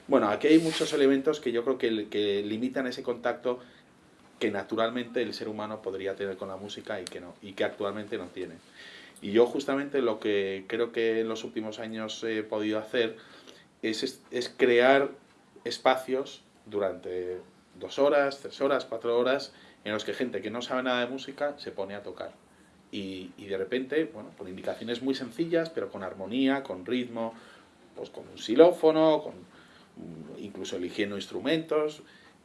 Bueno, aquí hay muchos elementos que yo creo que, que, limitan ese contacto que naturalmente el ser humano podría tener con la música y que, no, y que actualmente no tiene. Y yo justamente lo que creo que en los últimos años he podido hacer es, es crear espacios durante dos horas, tres horas, cuatro horas, en los que gente que no sabe nada de música se pone a tocar. Y, y, de repente, bueno, por indicaciones muy sencillas, pero con armonía, con ritmo, pues con un xilófono, con, mm, incluso eligiendo instrumentos,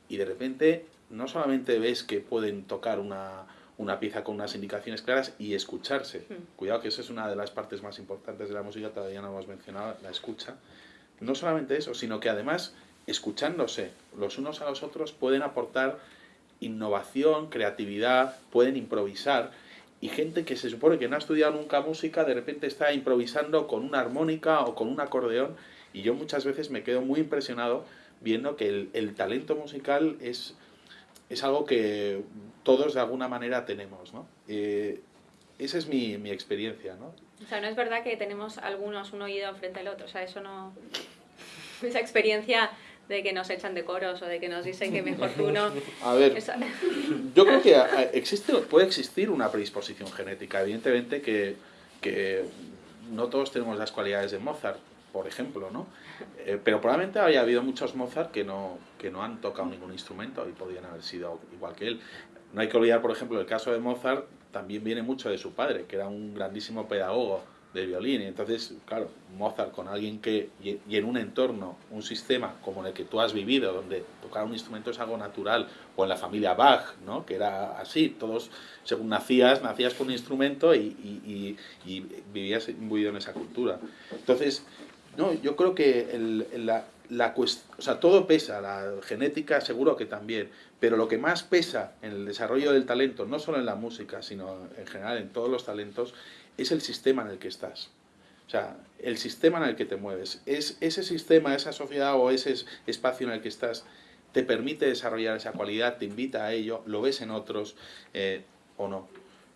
y de repente no solamente ves que pueden tocar una, una pieza con unas indicaciones claras y escucharse. Mm. Cuidado que esa es una de las partes más importantes de la música, todavía no hemos mencionado, la escucha. No solamente eso, sino que además, escuchándose los unos a los otros, pueden aportar innovación, creatividad, pueden improvisar, y gente que se supone que no ha estudiado nunca música, de repente está improvisando con una armónica o con un acordeón, y yo muchas veces me quedo muy impresionado viendo que el, el talento musical es, es algo que todos de alguna manera tenemos, ¿no? Eh, esa es mi, mi, experiencia, ¿no? O sea, no es verdad que tenemos algunos un oído frente al otro, o sea, eso no... Esa experiencia de que nos echan de coros o de que nos dicen que mejor tú no... A ver, yo creo que existe, puede existir una predisposición genética, evidentemente que, que no todos tenemos las cualidades de Mozart, por ejemplo, ¿no? Eh, pero probablemente haya habido muchos Mozart que no, que no han tocado ningún instrumento y podrían haber sido igual que él. No hay que olvidar, por ejemplo, el caso de Mozart también viene mucho de su padre, que era un grandísimo pedagogo de violín. Y entonces, claro, Mozart con alguien que, y, en un entorno, un sistema como en el que tú has vivido, donde tocar un instrumento es algo natural, o en la familia Bach, ¿no? que era así, todos, según nacías, nacías con un instrumento y, y, y vivías imbuido en esa cultura. Entonces, no, yo creo que el, la, la o sea, todo pesa, la genética seguro que también, pero lo que más pesa en el desarrollo del talento, no solo en la música, sino en general en todos los talentos, es el sistema en el que estás. O sea, el sistema en el que te mueves. Es, ese sistema, esa sociedad o ese espacio en el que estás te permite desarrollar esa cualidad, te invita a ello, lo ves en otros eh, o no.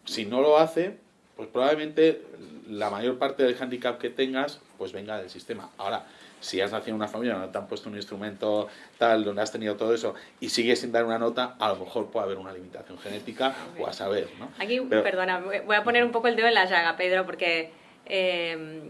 Si no lo hace, pues probablemente la mayor parte del handicap que tengas, pues venga del sistema. Ahora, si has nacido en una familia donde te han puesto un instrumento tal, donde has tenido todo eso, y sigues sin dar una nota, a lo mejor puede haber una limitación genética, o a saber, ¿no? Aquí, perdona, voy a poner un poco el dedo en la llaga, Pedro, porque em,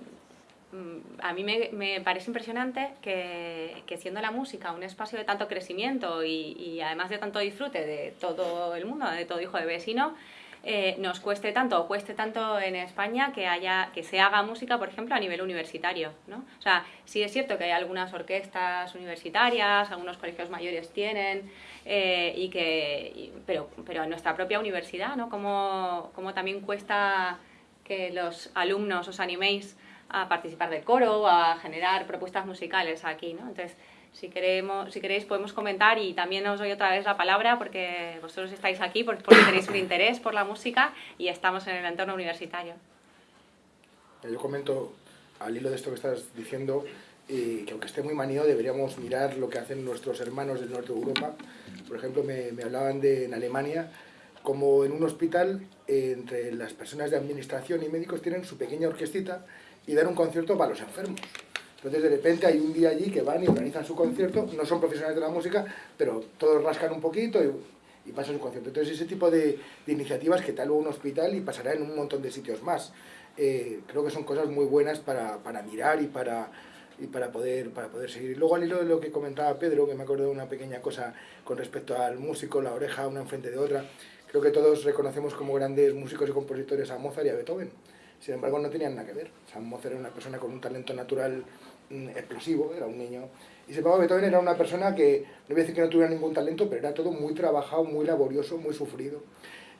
a mí me, parece impresionante que, siendo la música un espacio de tanto crecimiento y, y además de tanto disfrute de todo el mundo, de todo hijo de vecino, eh, nos cueste tanto o cueste tanto en España que, haya, que se haga música, por ejemplo, a nivel universitario. ¿no? O sea, sí es cierto que hay algunas orquestas universitarias, algunos colegios mayores tienen, eh, y que, pero, pero en nuestra propia universidad, ¿no? Como, como también cuesta que los alumnos os animéis a participar del coro, a generar propuestas musicales aquí, ¿no? Entonces, si, queremos, si queréis podemos comentar y también os doy otra vez la palabra porque vosotros estáis aquí porque, tenéis un interés por la música y estamos en el entorno universitario. Yo comento al hilo de esto que estás diciendo eh, que aunque esté muy manido deberíamos mirar lo que hacen nuestros hermanos del norte de Europa. Por ejemplo, me, hablaban de en Alemania como en un hospital eh, entre las personas de administración y médicos tienen su pequeña orquestita y dan un concierto para los enfermos. Entonces de repente hay un día allí que van y organizan su concierto, no son profesionales de la música, pero todos rascan un poquito y, pasan su concierto. Entonces ese tipo de, iniciativas que tal un hospital y pasará en un montón de sitios más. Eh, creo que son cosas muy buenas para, mirar y para, poder, para poder seguir. Luego al hilo de lo que comentaba Pedro, que me acuerdo de una pequeña cosa con respecto al músico, la oreja una enfrente de otra, creo que todos reconocemos como grandes músicos y compositores a Mozart y a Beethoven. Sin embargo, no tenían nada que ver. O sea, Mozart era una persona con un talento natural mm, explosivo, era un niño. Y embargo, Beethoven era una persona que, no voy a decir que no tuviera ningún talento, pero era todo muy trabajado, muy laborioso, muy sufrido.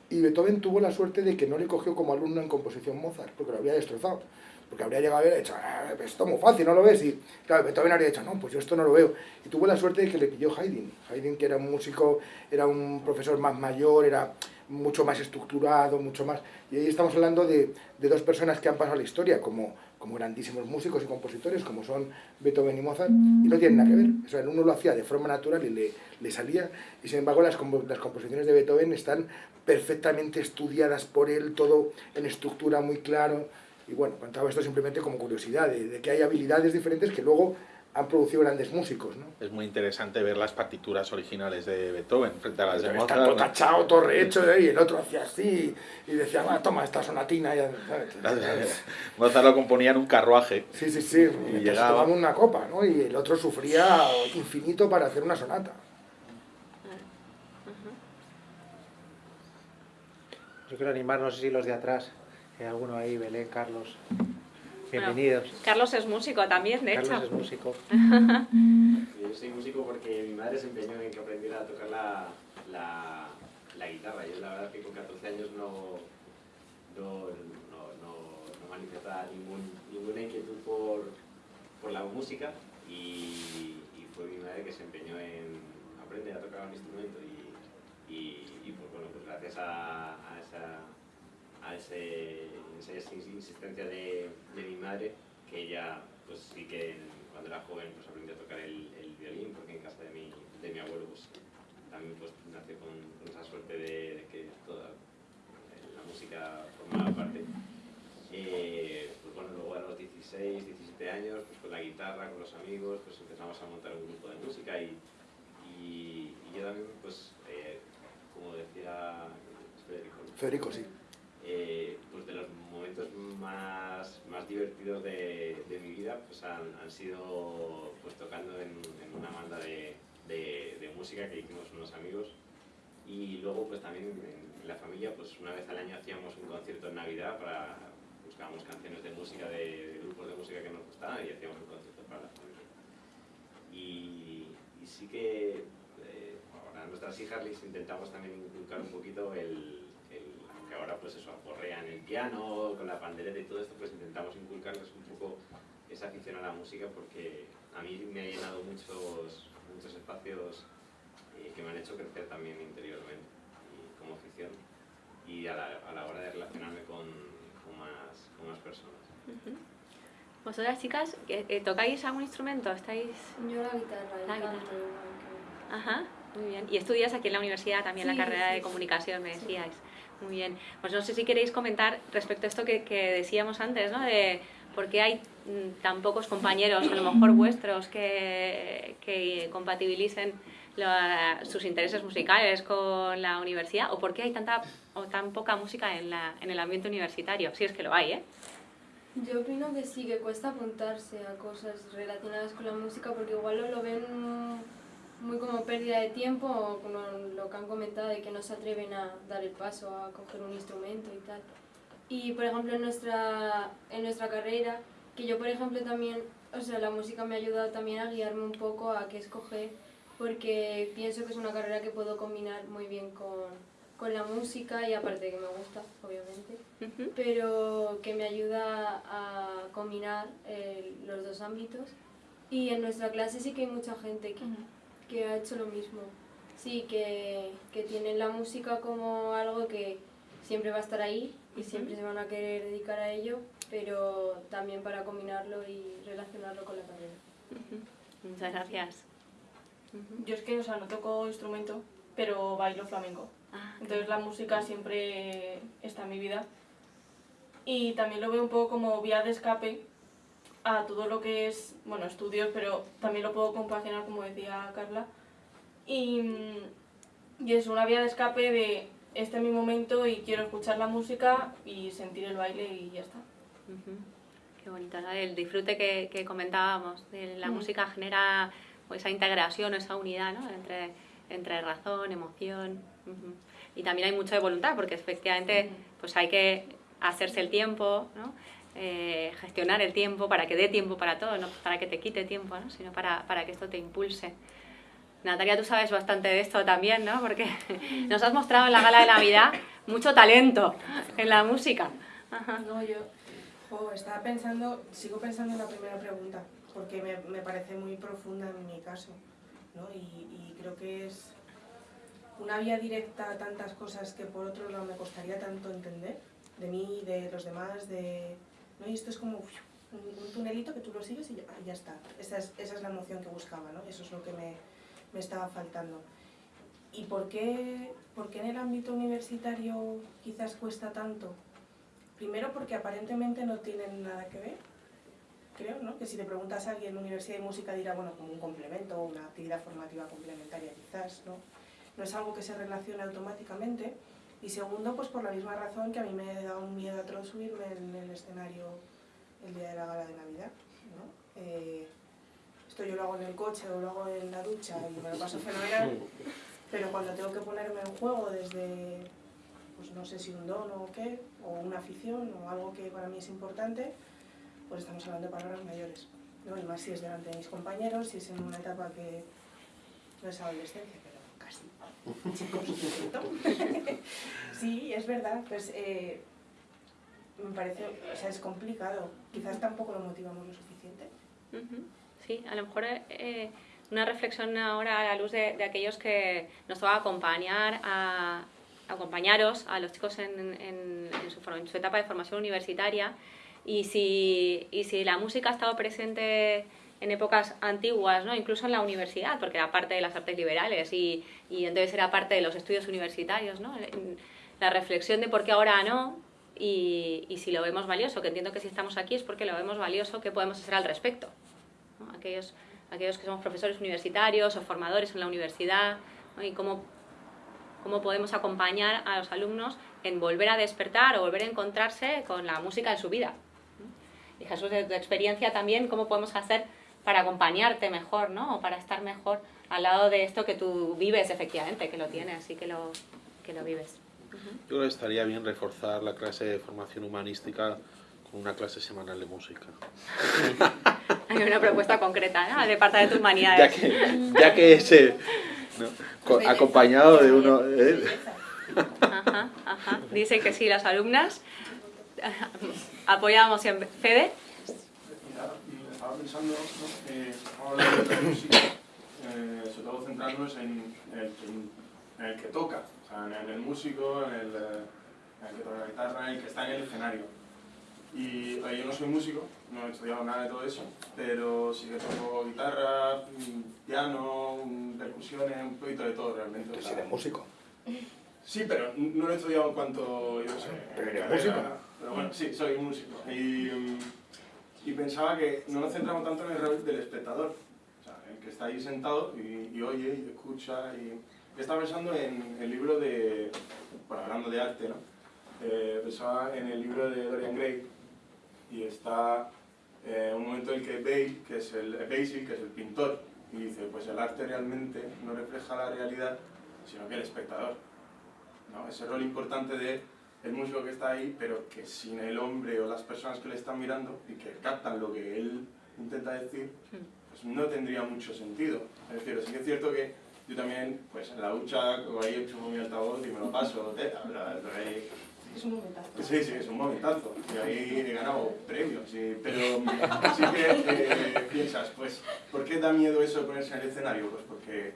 Y Beethoven tuvo la suerte de que no le cogió como alumno en composición Mozart, porque lo habría destrozado. Porque habría llegado y dicho, ah, esto es muy fácil, ¿no lo ves? Y claro, Beethoven habría dicho, no, pues yo esto no lo veo. Y tuvo la suerte de que le pilló Haydn. Haydn, que era un músico, era un profesor más mayor, era mucho más estructurado, mucho más... Y ahí estamos hablando de, de dos personas que han pasado la historia como, como grandísimos músicos y compositores, como son Beethoven y Mozart, y no tienen nada que ver. O sea, el uno lo hacía de forma natural y le, le salía, y sin embargo las, las composiciones de Beethoven están perfectamente estudiadas por él, todo en estructura muy claro. Y bueno, contaba esto simplemente como curiosidad, de que hay habilidades diferentes que luego han producido grandes músicos, ¿no? Es muy interesante ver las partituras originales de Beethoven frente a las de Mozart. Está todo tachado, todo rehecho, ¿eh? y el otro hacía así, y decía, ah, toma esta sonatina. Y, Mozart lo componía en un carruaje. Sí, sí, sí, y llegaba... una copa, ¿no? Y el otro sufría infinito para hacer una sonata. Yo quiero animar, no sé si los de atrás, hay alguno ahí, Belén, Carlos, Bienvenidos. Carlos es músico también, de hecho. Carlos es músico. Yo soy músico porque mi madre se empeñó en que aprendiera a tocar la, la, la guitarra. Yo la verdad que con 14 años no, no, no, no manifestaba ningún, ninguna inquietud por, por la música y, y, fue mi madre que se empeñó en aprender a tocar un instrumento y, y, y pues, bueno, pues gracias a, a esa a ese, esa insistencia de, de, mi madre, que ella, pues sí que cuando era joven pues aprendió a tocar el, el, violín, porque en casa de mi, de mi abuelo pues también pues, nació con, esa suerte de, que toda la música formaba parte. Eh, pues bueno, luego a los 16, 17 años, pues con la guitarra, con los amigos, pues empezamos a montar un grupo de música y, y, yo también, pues, eh, como decía Federico, Federico sí. Eh, pues de los momentos más, más divertidos de, de mi vida pues han, han, sido pues tocando en, en una banda de, de, de, música que hicimos unos amigos. Y luego pues también en la familia pues una vez al año hacíamos un concierto en Navidad para buscábamos canciones de música de, grupos de música que nos gustaban y hacíamos un concierto para la familia. Y, y sí que eh, a nuestras hijas les intentamos también inculcar un poquito el que ahora pues eso, aporrean el piano, con la pandereta y todo esto, pues intentamos inculcarles un poco esa afición a la música porque a mí me ha llenado muchos, muchos espacios eh, que me han hecho crecer también interiormente y como afición y a la, a la hora de relacionarme con, con, más, con más personas. ¿Vosotras chicas eh, tocáis algún instrumento? ¿Estáis... Yo la guitarra, la guitarra. Ajá, muy bien. ¿Y estudias aquí en la universidad también la carrera de comunicación, me decíais? Muy bien. Pues no sé si queréis comentar respecto a esto que, decíamos antes, ¿no? De por qué hay mm, tan pocos compañeros, a lo mejor vuestros, que, que compatibilicen sus intereses musicales con la universidad, o por qué hay tanta o tan poca música en, la, en el ambiente universitario, si es que lo hay, ¿eh? Yo opino que sí, que cuesta apuntarse a cosas relacionadas con la música porque igual lo ven muy como pérdida de tiempo o como lo que han comentado de que no se atreven a dar el paso a coger un instrumento y tal. Y por ejemplo en nuestra, en nuestra carrera, que yo por ejemplo también, o sea, la música me ha ayudado también a guiarme un poco a qué escoger, porque pienso que es una carrera que puedo combinar muy bien con, con la música y aparte que me gusta, obviamente, pero que me ayuda a combinar eh, los dos ámbitos. Y en nuestra clase sí que hay mucha gente que, que ha hecho lo mismo. Sí, que, que tienen la música como algo que siempre va a estar ahí y siempre se van a querer dedicar a ello, pero también para combinarlo y relacionarlo con la carrera. Muchas gracias. Yo es que, o sea, no toco instrumento, pero bailo flamenco. Ah, Entonces la música siempre está en mi vida. Y también lo veo un poco como vía de escape a todo lo que es, bueno, estudios, pero también lo puedo compaginar, como decía Carla. Y, y es una vía de escape de este es mi momento y quiero escuchar la música y sentir el baile y ya está. Qué bonito, ¿no? El disfrute que, que comentábamos, la mm. música genera pues, esa integración, esa unidad ¿no? entre, entre razón, emoción. Y también hay mucho de voluntad, porque efectivamente pues hay que hacerse el tiempo, ¿no? Eh, gestionar el tiempo para que dé tiempo para todo, no para que te quite tiempo, ¿no? sino para, para que esto te impulse. Natalia, tú sabes bastante de esto también, ¿no? Porque nos has mostrado en la gala de Navidad mucho talento en la música. No, yo estaba pensando, sigo pensando en la primera pregunta, porque me, me parece muy profunda en mi caso, ¿no? Y, y, creo que es una vía directa a tantas cosas que por otro lado me costaría tanto entender, de mí, de los demás, de, ¿no? Y esto es como un, tunelito que tú lo sigues y ya, está. Esa es, esa es, la emoción que buscaba, ¿no? Eso es lo que me, me estaba faltando. ¿Y por qué, por qué en el ámbito universitario quizás cuesta tanto? Primero porque aparentemente no tienen nada que ver, creo, ¿no? Que si le preguntas a alguien en Universidad de Música dirá, bueno, como un complemento, una actividad formativa complementaria quizás, ¿no? No es algo que se relacione automáticamente. Y segundo, pues por la misma razón que a mí me da un miedo atroz subirme en el escenario el día de la gala de Navidad. Eh, esto yo lo hago en el coche o lo hago en la ducha y me lo paso fenomenal, pero cuando tengo que ponerme en juego desde, pues no sé si un don o qué, o una afición o algo que para mí es importante, pues estamos hablando de palabras mayores. ¿no? Y más si es delante de mis compañeros, si es en una etapa que no es adolescencia. sí, es verdad, pues eh, me parece, o sea, es complicado. Quizás tampoco lo motivamos lo suficiente. Sí, a lo mejor eh, una reflexión ahora a la luz de, aquellos que nos va a acompañar, a, acompañaros a los chicos en, en, su, en, su, etapa de formación universitaria y si, y si la música ha estado presente en épocas antiguas, ¿no? incluso en la universidad, porque era parte de las artes liberales y, y entonces era parte de los estudios universitarios, ¿no? la reflexión de por qué ahora no y, y, si lo vemos valioso, que entiendo que si estamos aquí es porque lo vemos valioso, ¿qué podemos hacer al respecto? Aquellos, aquellos que somos profesores universitarios o formadores en la universidad y cómo, cómo podemos acompañar a los alumnos en volver a despertar o volver a encontrarse con la música en su vida. Y Jesús, de tu experiencia también, ¿cómo podemos hacer para acompañarte mejor, ¿no? O para estar mejor al lado de esto que tú vives efectivamente, que lo tienes y que lo, que lo vives. Yo creo que estaría bien reforzar la clase de formación humanística con una clase semanal de música. Hay una propuesta concreta, ¿no? De parte de tus humanidades. Ya que, ya que ese, ¿no? acompañado de uno... ¿eh? Ajá, ajá. Dice que sí, las alumnas apoyamos en Fede estaba pensando, ¿no? eh, hablando de la música, eh, sobre todo centrándonos en el, en el, que toca, o sea, en el músico, en el, en el que toca la guitarra, en el que está en el escenario. Y yo no soy músico, no he estudiado nada de todo eso, pero sí que toco guitarra, piano, percusiones, un poquito de todo realmente. ¿Tú eres músico? Sí, pero no lo he estudiado en cuanto, yo sé... ¿Pero eres músico? Pero bueno, sí, soy músico. Y, y pensaba que no nos centramos tanto en el rol del espectador, el que está ahí sentado y, oye y escucha. Y... Estaba pensando en el libro de, bueno, hablando de arte, ¿no? Eh, pensaba en el libro de Dorian Gray y está eh, un momento en el que Bale, que es el, Basil, que es el pintor, y dice, pues el arte realmente no refleja la realidad, sino que el espectador. ¿no? Ese rol importante de el músico que está ahí, pero que sin el hombre o las personas que le están mirando y que captan lo que él intenta decir, pues no tendría mucho sentido. Es decir, sí que es cierto que yo también, pues en la ducha, ahí hecho mi altavoz y me lo paso, teta, ahí... Es un momentazo. Sí, sí, es un momentazo. Y ahí he ganado premios. Pero sí que eh, piensas, pues, ¿por qué da miedo eso de ponerse en el escenario? Pues porque,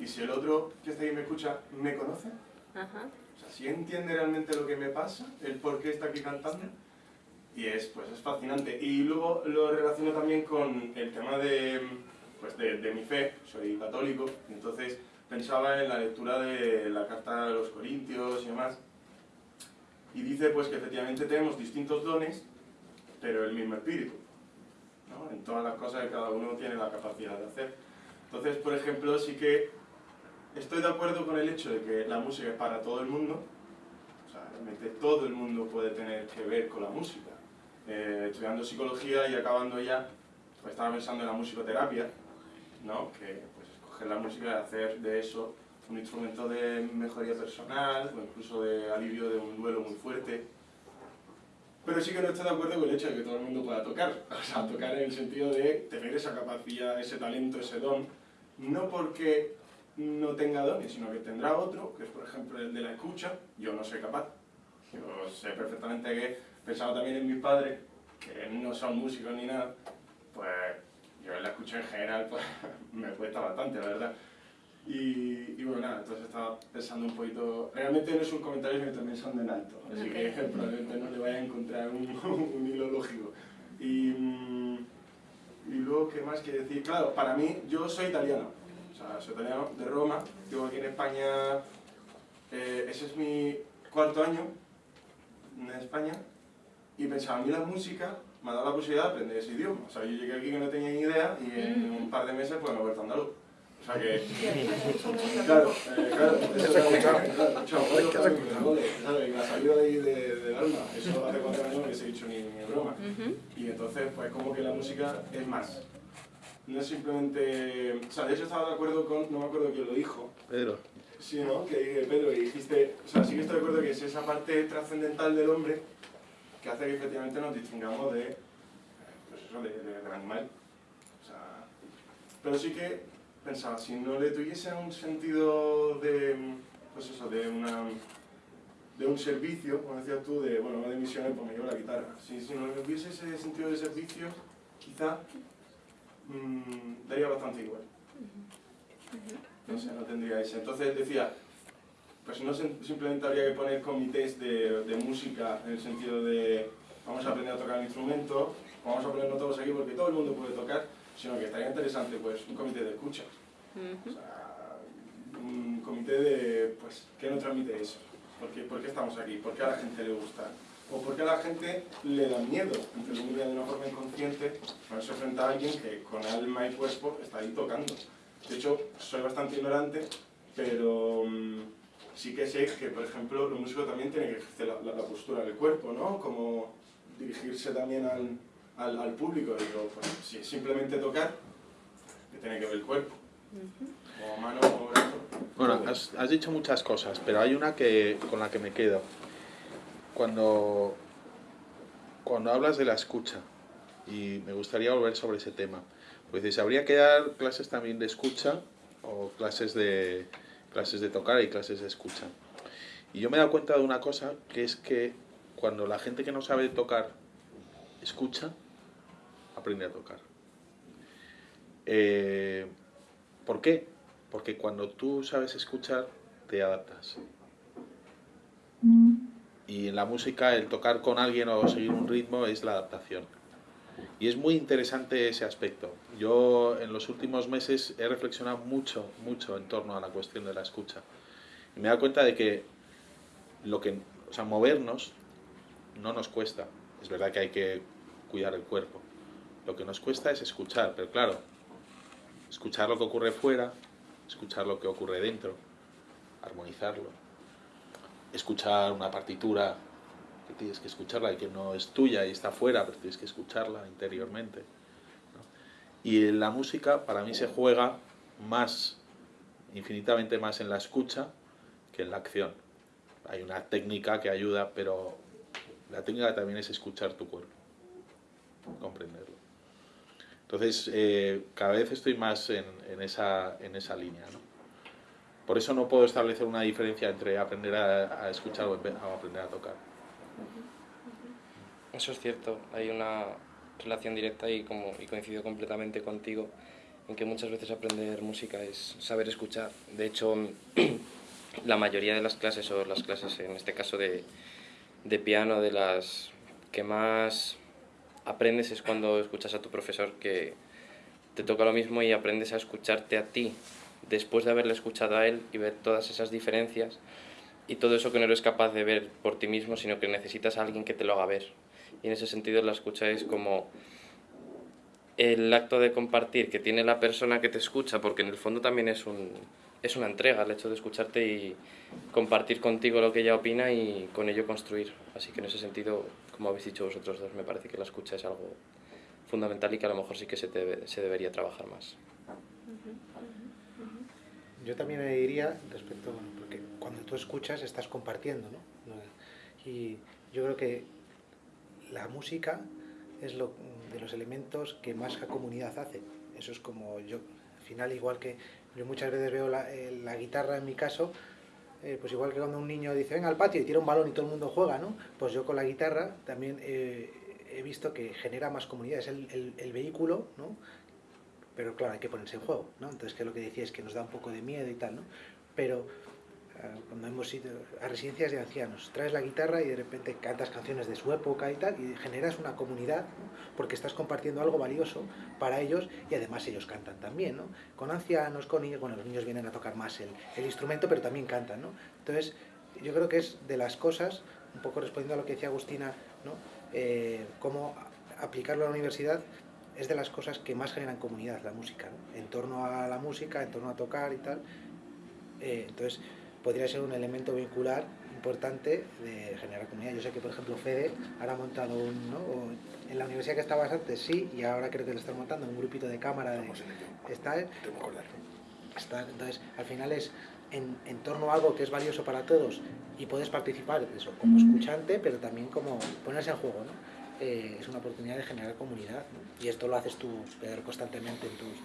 ¿y si el otro que está ahí me escucha, me conoce? Ajá si entiende realmente lo que me pasa, el por qué está aquí cantando, y es, pues, es fascinante. Y luego lo relaciono también con el tema de, pues, de, de mi fe, soy católico, entonces pensaba en la lectura de la carta de los Corintios y demás, y dice pues que efectivamente tenemos distintos dones, pero el mismo espíritu, ¿no? en todas las cosas que cada uno tiene la capacidad de hacer. Entonces, por ejemplo, sí que Estoy de acuerdo con el hecho de que la música es para todo el mundo, o sea, realmente todo el mundo puede tener que ver con la música. Eh, estudiando psicología y acabando ya, pues estaba pensando en la musicoterapia, ¿no? que pues escoger la música y hacer de eso un instrumento de mejoría personal o incluso de alivio de un duelo muy fuerte. Pero sí que no estoy de acuerdo con el hecho de que todo el mundo pueda tocar, o sea, tocar en el sentido de tener esa capacidad, ese talento, ese don, no porque no tenga dones, sino que tendrá otro, que es por ejemplo el de la escucha, yo no soy capaz. Yo sé perfectamente que, pensaba también en mis padres, que no son músicos ni nada, pues yo en la escucha en general pues me cuesta bastante, la verdad. Y, y, bueno, nada, entonces estaba pensando un poquito... Realmente no es un comentario que estoy pensando en alto, así que probablemente no le vaya a encontrar un, un hilo lógico. Y, mm, y luego, ¿qué más quiere decir? Claro, para mí, yo soy italiano, sea, soy italiano de Roma, vivo aquí en España, eh, ese es mi cuarto año en España, y pensaba, a mí la música me ha dado la posibilidad de aprender ese idioma. O sea, yo llegué aquí que no tenía ni idea y en un par de meses pues me he vuelto andaluz. O sea que... claro, eh, claro, eso ha escuchado. Claro, y me ha salido ahí de, del alma. Eso hace cuatro años no les he dicho ni, ni broma. Y entonces, pues como que la música es más no es simplemente... O sea, de hecho estaba de acuerdo con... No me acuerdo quién lo dijo. Pedro. Sí, ¿no? Que Pedro, y dijiste... O sea, sí que estoy de acuerdo que es esa parte trascendental del hombre que hace que efectivamente nos distingamos de... Pues eso, de, del animal. O sea... Pero sí que pensaba, si no le tuviese un sentido de... Pues eso, de una de un servicio, como decías tú, de, bueno, de misiones, pues me llevo la guitarra. Si, si no hubiese ese sentido de servicio, quizá mmm, daría bastante igual. No sé, no tendría ese. Entonces decía, pues no simplemente habría que poner comités de, de música en el sentido de vamos a aprender a tocar el instrumento, vamos a ponernos todos aquí porque todo el mundo puede tocar, sino que estaría interesante pues un comité de escucha. o sea, un comité de, pues, ¿qué nos transmite eso? ¿Por qué, ¿Por qué estamos aquí? ¿Por qué a la gente le gusta? O porque a la gente le da miedo intervenir de una forma inconsciente ponerse frente a alguien que con alma y cuerpo está ahí tocando. De hecho, soy bastante ignorante, pero mm, sí que sé que, por ejemplo, el músico también tiene que ejercer la, postura del cuerpo, ¿no? Como dirigirse también al, al, al público. Digo, pues, si simplemente tocar, que tiene que ver el cuerpo. O mano o brazo. Bueno, has, has dicho muchas cosas, pero hay una que, con la que me quedo cuando, cuando hablas de la escucha, y me gustaría volver sobre ese tema, pues dices, ¿habría que dar clases también de escucha o clases de, clases de tocar y clases de escucha? Y yo me he dado cuenta de una cosa, que es que cuando la gente que no sabe tocar escucha, aprende a tocar. Eh, ¿Por qué? Porque cuando tú sabes escuchar, te adaptas. Y en la música el tocar con alguien o seguir un ritmo es la adaptación. Y es muy interesante ese aspecto. Yo en los últimos meses he reflexionado mucho, mucho en torno a la cuestión de la escucha. Y me he dado cuenta de que lo que, o sea, movernos no nos cuesta. Es verdad que hay que cuidar el cuerpo. Lo que nos cuesta es escuchar, pero claro, escuchar lo que ocurre fuera, escuchar lo que ocurre dentro, armonizarlo escuchar una partitura que tienes que escucharla y que no es tuya y está fuera, pero tienes que escucharla interiormente. Y en la música para mí se juega más, infinitamente más en la escucha que en la acción. Hay una técnica que ayuda, pero la técnica también es escuchar tu cuerpo, comprenderlo. Entonces, eh, cada vez estoy más en, en, esa, en esa línea. ¿no? Por eso no puedo establecer una diferencia entre aprender a, escuchar o aprender a tocar. Eso es cierto, hay una relación directa y, como, y coincido completamente contigo en que muchas veces aprender música es saber escuchar. De hecho, la mayoría de las clases, o las clases en este caso de, de piano, de las que más aprendes es cuando escuchas a tu profesor que te toca lo mismo y aprendes a escucharte a ti después de haberle escuchado a él y ver todas esas diferencias y todo eso que no eres capaz de ver por ti mismo, sino que necesitas a alguien que te lo haga ver. Y en ese sentido la escucha es como el acto de compartir que tiene la persona que te escucha, porque en el fondo también es, un, es una entrega el hecho de escucharte y compartir contigo lo que ella opina y con ello construir. Así que en ese sentido, como habéis dicho vosotros dos, me parece que la escucha es algo fundamental y que a lo mejor sí que se, se debería trabajar más. Yo también le diría respecto, porque cuando tú escuchas estás compartiendo, ¿no? Y yo creo que la música es lo, de los elementos que más la comunidad hace. Eso es como yo, al final igual que yo muchas veces veo la, eh, la guitarra en mi caso, eh, pues igual que cuando un niño dice venga al patio y tira un balón y todo el mundo juega, ¿no? Pues yo con la guitarra también eh, he visto que genera más comunidad, es el, el vehículo, ¿no? Pero claro, hay que ponerse en juego, ¿no? Entonces, que lo que decía es que nos da un poco de miedo y tal, ¿no? Pero eh, cuando hemos ido a residencias de ancianos, traes la guitarra y de repente cantas canciones de su época y tal, y generas una comunidad, porque estás compartiendo algo valioso para ellos y además ellos cantan también, ¿no? Con ancianos, con niños, bueno, los niños vienen a tocar más el, el instrumento, pero también cantan, ¿no? Entonces, yo creo que es de las cosas, un poco respondiendo a lo que decía Agustina, ¿no? Eh, cómo aplicarlo a la universidad es de las cosas que más generan comunidad, la música, en torno a la música, en torno a tocar y tal. Eh, entonces, podría ser un elemento vincular importante de generar comunidad. Yo sé que, por ejemplo, Fede ahora ha montado un, ¿no? en la universidad que estabas antes, sí, y ahora creo que lo están montando, un grupito de cámara. De, está, está, entonces, al final es en, en, torno a algo que es valioso para todos y puedes participar eso, como escuchante, pero también como ponerse en juego. ¿no? Eh, es una oportunidad de generar comunidad. Y esto lo haces tú, Pedro, constantemente en tus...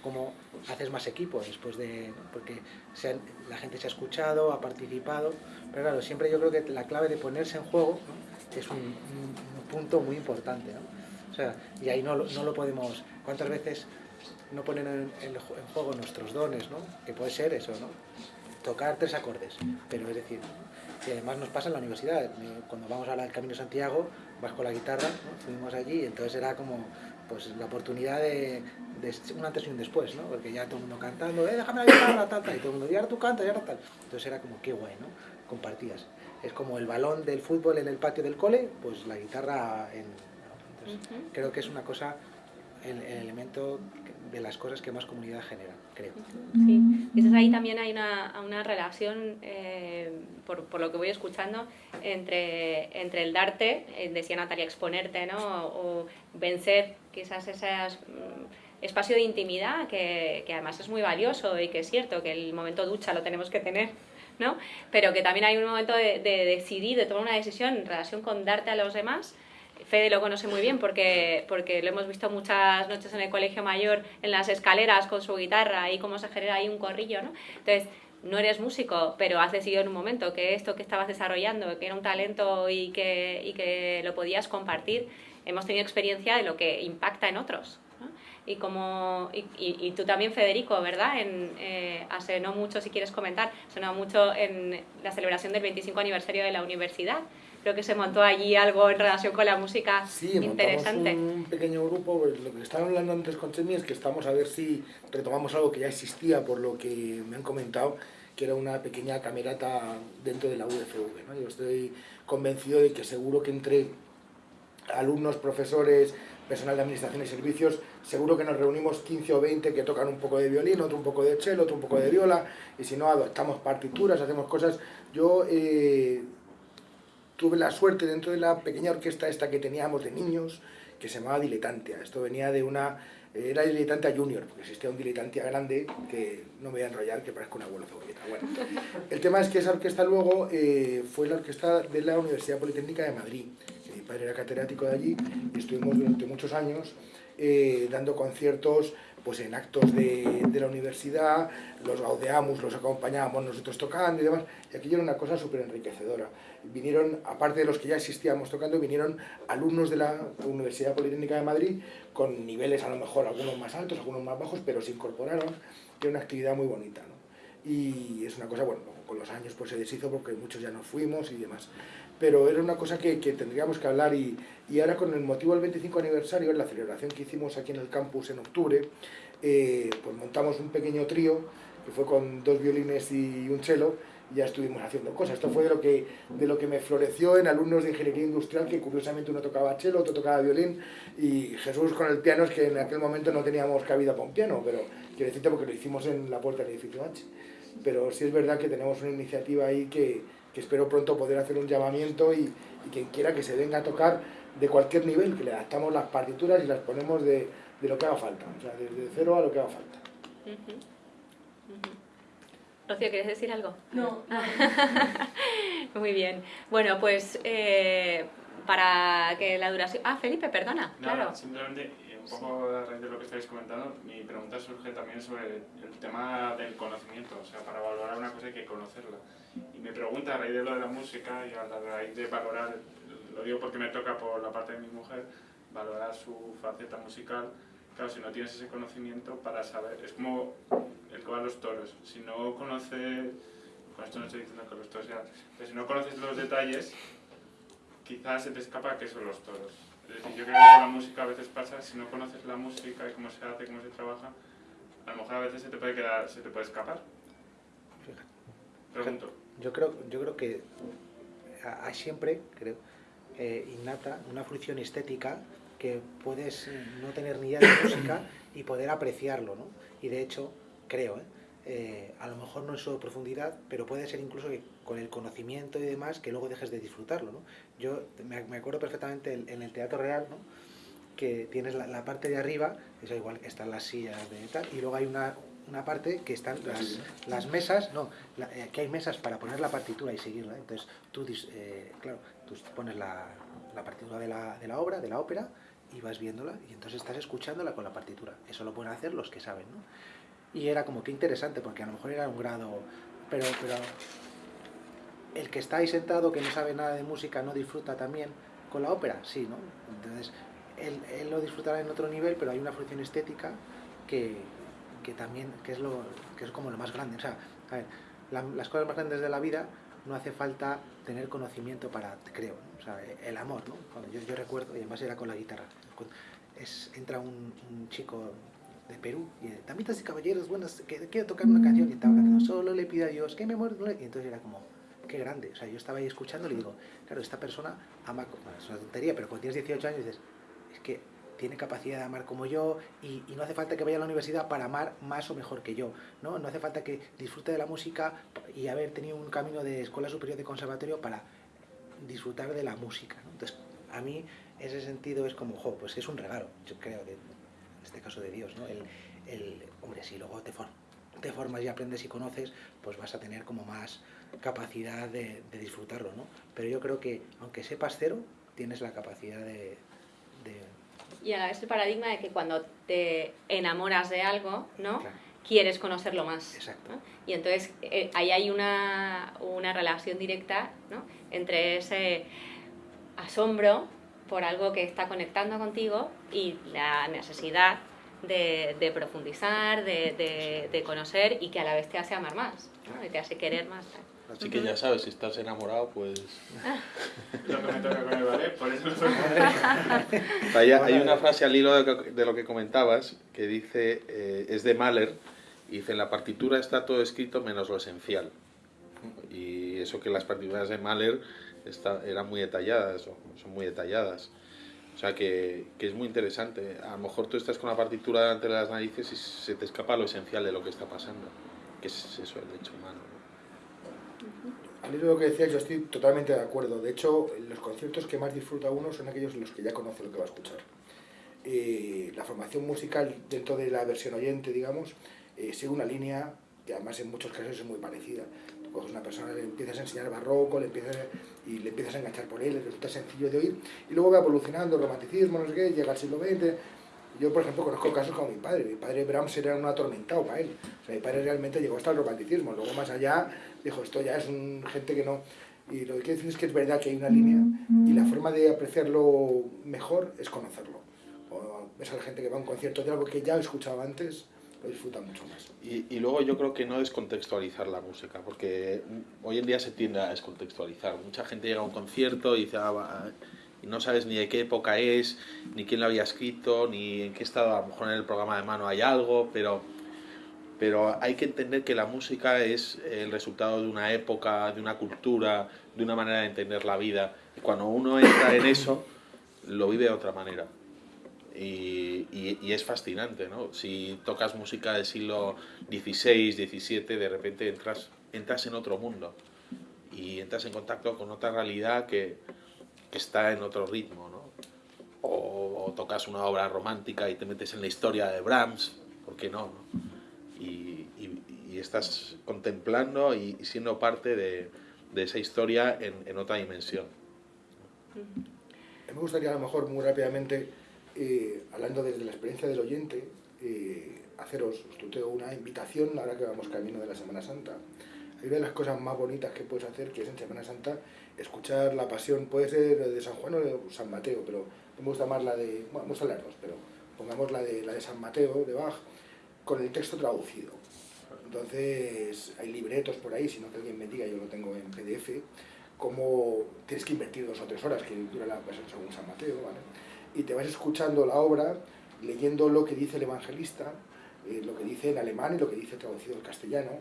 ¿Cómo haces más equipo después de...? Porque la gente se ha escuchado, ha participado, pero claro, siempre yo creo que la clave de ponerse en juego es un, punto muy importante. ¿no? O sea, y ahí no, no lo podemos... ¿Cuántas veces no ponen en, en, juego nuestros dones, ¿no? Que puede ser eso, ¿no? Tocar tres acordes, pero es decir, y además nos pasa en la universidad, cuando vamos al Camino Santiago, vas con la guitarra, fuimos allí, y entonces era como pues la oportunidad de, un antes y un después, ¿no? Porque ya todo el mundo cantando, eh, déjame la guitarra, tal, tal, y todo el mundo, y ahora tú cantas, y ahora tal. Entonces era como, qué guay, ¿no? Compartías. Es como el balón del fútbol en el patio del cole, pues la guitarra en... Entonces, Creo que es una cosa, el, el elemento de las cosas que más comunidad generan, creo. Sí, entonces ahí también hay una, una relación, eh, por, por, lo que voy escuchando, entre, entre el darte, eh, decía Natalia, exponerte, ¿no? O, vencer quizás ese mm, espacio de intimidad que, que, además es muy valioso y que es cierto que el momento ducha lo tenemos que tener, ¿no? Pero que también hay un momento de, de decidir, de tomar una decisión en relación con darte a los demás Fede lo conoce muy bien porque, porque lo hemos visto muchas noches en el colegio mayor, en las escaleras con su guitarra y cómo se genera ahí un corrillo, ¿no? Entonces, no eres músico, pero has decidido en un momento que esto que estabas desarrollando, que era un talento y que, y que lo podías compartir, hemos tenido experiencia de lo que impacta en otros. Y, como, y, tú también, Federico, ¿verdad? En, eh, hace no mucho, si quieres comentar, no mucho en la celebración del 25 aniversario de la universidad, creo que se montó allí algo en relación con la música sí, interesante. un pequeño grupo, pues, lo que estaba hablando antes con Chemi es que estamos a ver si retomamos algo que ya existía, por lo que me han comentado, que era una pequeña camerata dentro de la UFV. ¿no? Yo estoy convencido de que seguro que entre alumnos, profesores, personal de administración y servicios, seguro que nos reunimos 15 o 20 que tocan un poco de violín, otro un poco de cello, otro un poco de viola, y si no, adoptamos partituras, hacemos cosas. Yo eh, tuve la suerte dentro de la pequeña orquesta esta que teníamos de niños, que se llamaba Diletantia. Esto venía de una... Era Diletantia Junior, porque existía un Diletantia grande, que no me voy a enrollar, que parezca un abuelo cebolleta. Bueno, el tema es que esa orquesta luego eh, fue la orquesta de la Universidad Politécnica de Madrid. Mi padre era catedrático de allí y estuvimos durante muchos años eh, dando conciertos pues en actos de, de la universidad, los gaudeamos, los acompañábamos nosotros tocando y demás, y aquello era una cosa súper enriquecedora. Vinieron, aparte de los que ya existíamos tocando, vinieron alumnos de la Universidad Politécnica de Madrid con niveles a lo mejor algunos más altos, algunos más bajos, pero se incorporaron, y era una actividad muy bonita. ¿no? Y es una cosa, bueno, con los años pues se deshizo porque muchos ya nos fuimos y demás pero era una cosa que, que tendríamos que hablar y, y, ahora con el motivo del 25 aniversario, en la celebración que hicimos aquí en el campus en octubre, eh, pues montamos un pequeño trío que fue con dos violines y un cello ya estuvimos haciendo cosas. Esto fue de lo que, de lo que me floreció en alumnos de ingeniería industrial, que curiosamente uno tocaba cello, otro tocaba violín, y Jesús con el piano, es que en aquel momento no teníamos cabida para un piano, pero quiero decirte porque lo hicimos en la puerta del edificio H. Pero sí es verdad que tenemos una iniciativa ahí que, que espero pronto poder hacer un llamamiento y, y, quien quiera que se venga a tocar de cualquier nivel, que le adaptamos las partituras y las ponemos de, de lo que haga falta, o sea, desde cero a lo que haga falta. Uh -huh. Uh -huh. Rocío, ¿quieres decir algo? No. Muy bien. Bueno, pues eh, para que la duración... Ah, Felipe, perdona. Nada, claro. simplemente un poco a raíz de lo que estáis comentando, mi pregunta surge también sobre el tema del conocimiento, o sea, para valorar una cosa hay que conocerla. Y mi pregunta a raíz de lo de la música y a raíz de valorar, lo digo porque me toca por la parte de mi mujer, valorar su faceta musical, claro, si no tienes ese conocimiento para saber, es como el que va a los toros, si no conoces, con esto no estoy diciendo que los toros sean, pero si no conoces los detalles, quizás se te escapa que son los toros. Es decir, yo creo que con la música a veces pasa, si no conoces la música y cómo se hace, cómo se trabaja, a lo mejor a veces se te puede quedar, se te puede escapar. Pregunto. Yo creo, yo creo que hay siempre, creo, eh, innata una fruición estética que puedes no tener ni idea de música y poder apreciarlo, ¿no? Y de hecho, creo, ¿eh? Eh, a lo mejor no en su profundidad, pero puede ser incluso que con el conocimiento y demás que luego dejes de disfrutarlo. ¿no? Yo me, me acuerdo perfectamente en, en, el Teatro Real ¿no? que tienes la, la, parte de arriba, eso igual que están las sillas de tal, y luego hay una, una parte que están las, las mesas, no, la, eh, que hay mesas para poner la partitura y seguirla. Entonces tú, eh, claro, tú pones la, la partitura de la, de la obra, de la ópera, y vas viéndola, y entonces estás escuchándola con la partitura. Eso lo pueden hacer los que saben, ¿no? y era como que interesante porque a lo mejor era un grado pero pero el que está ahí sentado que no sabe nada de música no disfruta también con la ópera sí no entonces él, él lo disfrutará en otro nivel pero hay una función estética que, que también que es lo que es como lo más grande. O sea a ver, la, las cosas más grandes de la vida no hace falta tener conocimiento para creo ¿no? o sea el amor no yo, yo recuerdo y además era con la guitarra. Es, entra un, un chico de Perú y damitas y caballeros, buenas, quiero tocar una canción y estaba cantando, solo le pido a Dios que me muera. Y entonces era como, qué grande. O sea, yo estaba ahí escuchando y digo, claro, esta persona ama, bueno, es una tontería, pero cuando tienes 18 años dices, es que tiene capacidad de amar como yo y, no hace falta que vaya a la universidad para amar más o mejor que yo, ¿no? No hace falta que disfrute de la música y haber tenido un camino de escuela superior de conservatorio para disfrutar de la música, ¿no? Entonces, a mí ese sentido es como, jo, pues es un regalo, yo creo, en este caso de Dios, ¿no? El, el hombre, si luego te, for, te formas y aprendes y conoces, pues vas a tener como más capacidad de, de, disfrutarlo, ¿no? Pero yo creo que, aunque sepas cero, tienes la capacidad de... de... Y a la vez el paradigma de que cuando te enamoras de algo, ¿no? Claro. Quieres conocerlo más. Exacto. ¿no? Y entonces eh, ahí hay una, una relación directa, ¿no? Entre ese asombro por algo que está conectando contigo y la necesidad de, de profundizar, de, de, de, conocer y que a la vez te hace amar más, ¿no? y te hace querer más. Así que ya sabes, si estás enamorado, pues... lo que me toca con el ballet, por eso hay, hay una frase al hilo de, de, lo que comentabas que dice, eh, es de Mahler, y dice, en la partitura está todo escrito menos lo esencial. Y eso que las partituras de Mahler está, eran muy detalladas, son muy detalladas. O sea que, que, es muy interesante. A lo mejor tú estás con la partitura delante de las narices y se te escapa lo esencial de lo que está pasando, que es eso, el hecho humano. Al hilo de lo que decías, yo estoy totalmente de acuerdo. De hecho, los conciertos que más disfruta uno son aquellos en los que ya conoce lo que va a escuchar. Eh, la formación musical dentro de la versión oyente, digamos, eh, sigue una línea que además en muchos casos es muy parecida. Tú coges una persona, le empiezas a enseñar barroco, le empiezas a, y le empiezas a enganchar por él, le resulta sencillo de oír, y luego va evolucionando, romanticismo, no sé qué, llega al siglo XX. Yo, por ejemplo, conozco casos como mi padre. Mi padre Brahms era un atormentado para él. O sea, mi padre realmente llegó hasta el romanticismo. Luego, más allá, dijo, esto ya es un, gente que no... Y lo que quiero decir es que es verdad que hay una línea y la forma de apreciarlo mejor es conocerlo. O ves a la gente que va a un concierto de algo que ya he escuchado antes, lo disfruta mucho más. Y, y, luego yo creo que no descontextualizar la música, porque hoy en día se tiende a descontextualizar. Mucha gente llega a un concierto y dice, ah, va, y no sabes ni de qué época es, ni quién lo había escrito, ni en qué estado, a lo mejor en el programa de mano hay algo, pero, pero hay que entender que la música es el resultado de una época, de una cultura, de una manera de entender la vida. Y cuando uno entra en eso, lo vive de otra manera. Y, y, y, es fascinante, ¿no? Si tocas música del siglo XVI, XVII, de repente entras, entras en otro mundo y entras en contacto con otra realidad que, que está en otro ritmo, ¿no? O, o, tocas una obra romántica y te metes en la historia de Brahms, ¿por qué no? no? Y, y, estás contemplando y, siendo parte de, de esa historia en, en otra dimensión. Me gustaría a lo mejor muy rápidamente eh, hablando desde la experiencia del oyente, eh, haceros, una invitación ahora que vamos camino de la Semana Santa. Hay una de las cosas más bonitas que puedes hacer, que es en Semana Santa, escuchar la pasión, puede ser de San Juan o de San Mateo, pero me gusta más la de, bueno, gustan las dos, pero pongamos la de, la de San Mateo, de Bach, con el texto traducido. Entonces, hay libretos por ahí, si no que alguien me diga, yo lo tengo en PDF, como tienes que invertir dos o tres horas, que dura la versión según San Mateo, ¿vale? y te vas escuchando la obra, leyendo lo que dice el evangelista, eh, lo que dice en alemán y lo que dice traducido al castellano,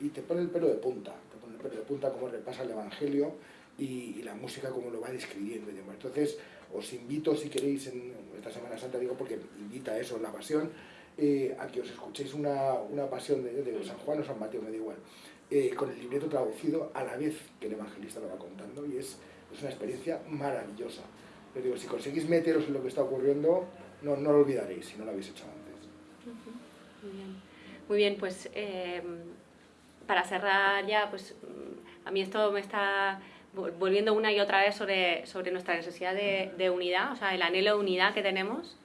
y te pone el pelo de punta, te pone el pelo de punta como repasa el evangelio y, y la música como lo va describiendo y demás. Entonces, os invito, si queréis, en esta Semana Santa, digo porque invita a eso, la pasión, eh, a que os escuchéis una, una pasión de, de, San Juan o San Mateo, me da igual, eh, con el libreto traducido a la vez que el evangelista lo va contando, y es, es una experiencia maravillosa. Pero digo, si conseguís meteros en lo que está ocurriendo, no, no lo olvidaréis si no lo habéis hecho antes. Muy bien, Muy bien pues eh, para cerrar ya, pues a mí esto me está volviendo una y otra vez sobre, sobre nuestra necesidad de, de unidad, o sea, el anhelo de unidad que tenemos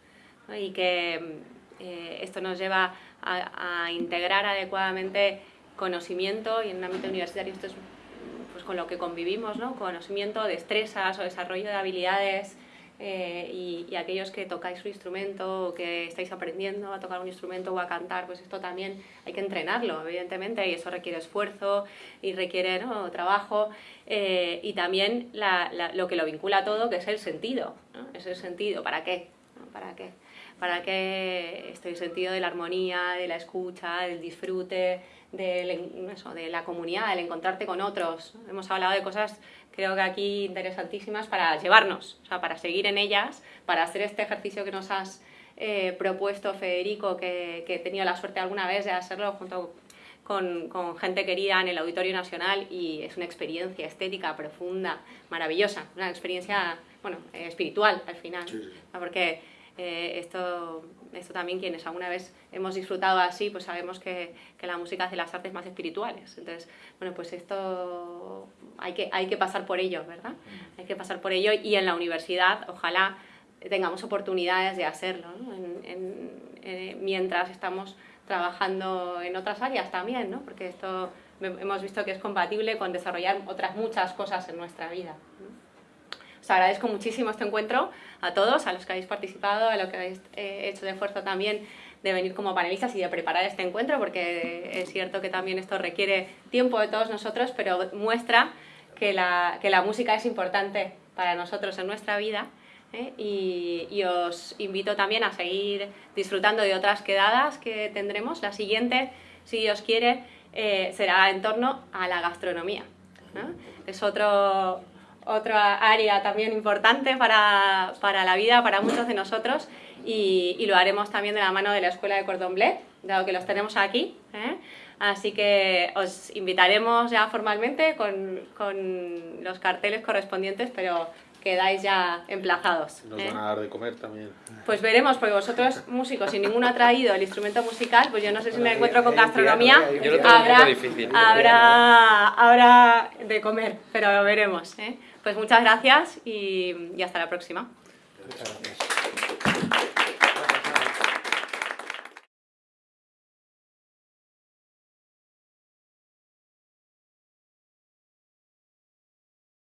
¿no? y que eh, esto nos lleva a, a, integrar adecuadamente conocimiento y en un ámbito universitario esto es pues, con lo que convivimos, ¿no? conocimiento, destrezas o desarrollo de habilidades eh, y, y, aquellos que tocáis un instrumento o que estáis aprendiendo a tocar un instrumento o a cantar, pues esto también hay que entrenarlo, evidentemente, y eso requiere esfuerzo y requiere ¿no? trabajo eh, y también la, la, lo que lo vincula todo, que es el sentido, ¿no? es el sentido, ¿para qué? ¿Para qué? ¿Para qué este sentido de la armonía, de la escucha, del disfrute, de, eso, de la comunidad, del encontrarte con otros? Hemos hablado de cosas creo que aquí interesantísimas para llevarnos, o sea, para seguir en ellas, para hacer este ejercicio que nos has eh, propuesto, Federico, que, que, he tenido la suerte alguna vez de hacerlo junto con, con, gente querida en el Auditorio Nacional y es una experiencia estética profunda, maravillosa, una experiencia, bueno, espiritual al final, porque eh, esto, esto también quienes alguna vez hemos disfrutado así, pues sabemos que, que, la música hace las artes más espirituales. Entonces, bueno, pues esto hay que, hay que pasar por ello, ¿verdad? Hay que pasar por ello y en la universidad, ojalá tengamos oportunidades de hacerlo, ¿no? Eh, mientras estamos trabajando en otras áreas también, ¿no? Porque esto hemos visto que es compatible con desarrollar otras muchas cosas en nuestra vida. Os agradezco muchísimo este encuentro a todos, a los que habéis participado, a los que habéis eh, hecho de esfuerzo también de venir como panelistas y de preparar este encuentro, porque es cierto que también esto requiere tiempo de todos nosotros, pero muestra que la, que la música es importante para nosotros en nuestra vida ¿eh? y, y, os invito también a seguir disfrutando de otras quedadas que tendremos. La siguiente, si Dios quiere, eh, será en torno a la gastronomía. ¿no? Es otro, otra área también importante para, para, la vida, para muchos de nosotros, y, y, lo haremos también de la mano de la Escuela de Cordon Bleu, dado que los tenemos aquí. ¿eh? Así que os invitaremos ya formalmente con, con, los carteles correspondientes, pero quedáis ya emplazados. Nos ¿eh? van a dar de comer también. Pues veremos, porque vosotros músicos, si ninguno ha traído el instrumento musical, pues yo no sé si me encuentro con gastronomía, habrá, habrá, habrá de comer, pero lo veremos. ¿eh? Pues muchas gracias y, hasta la próxima.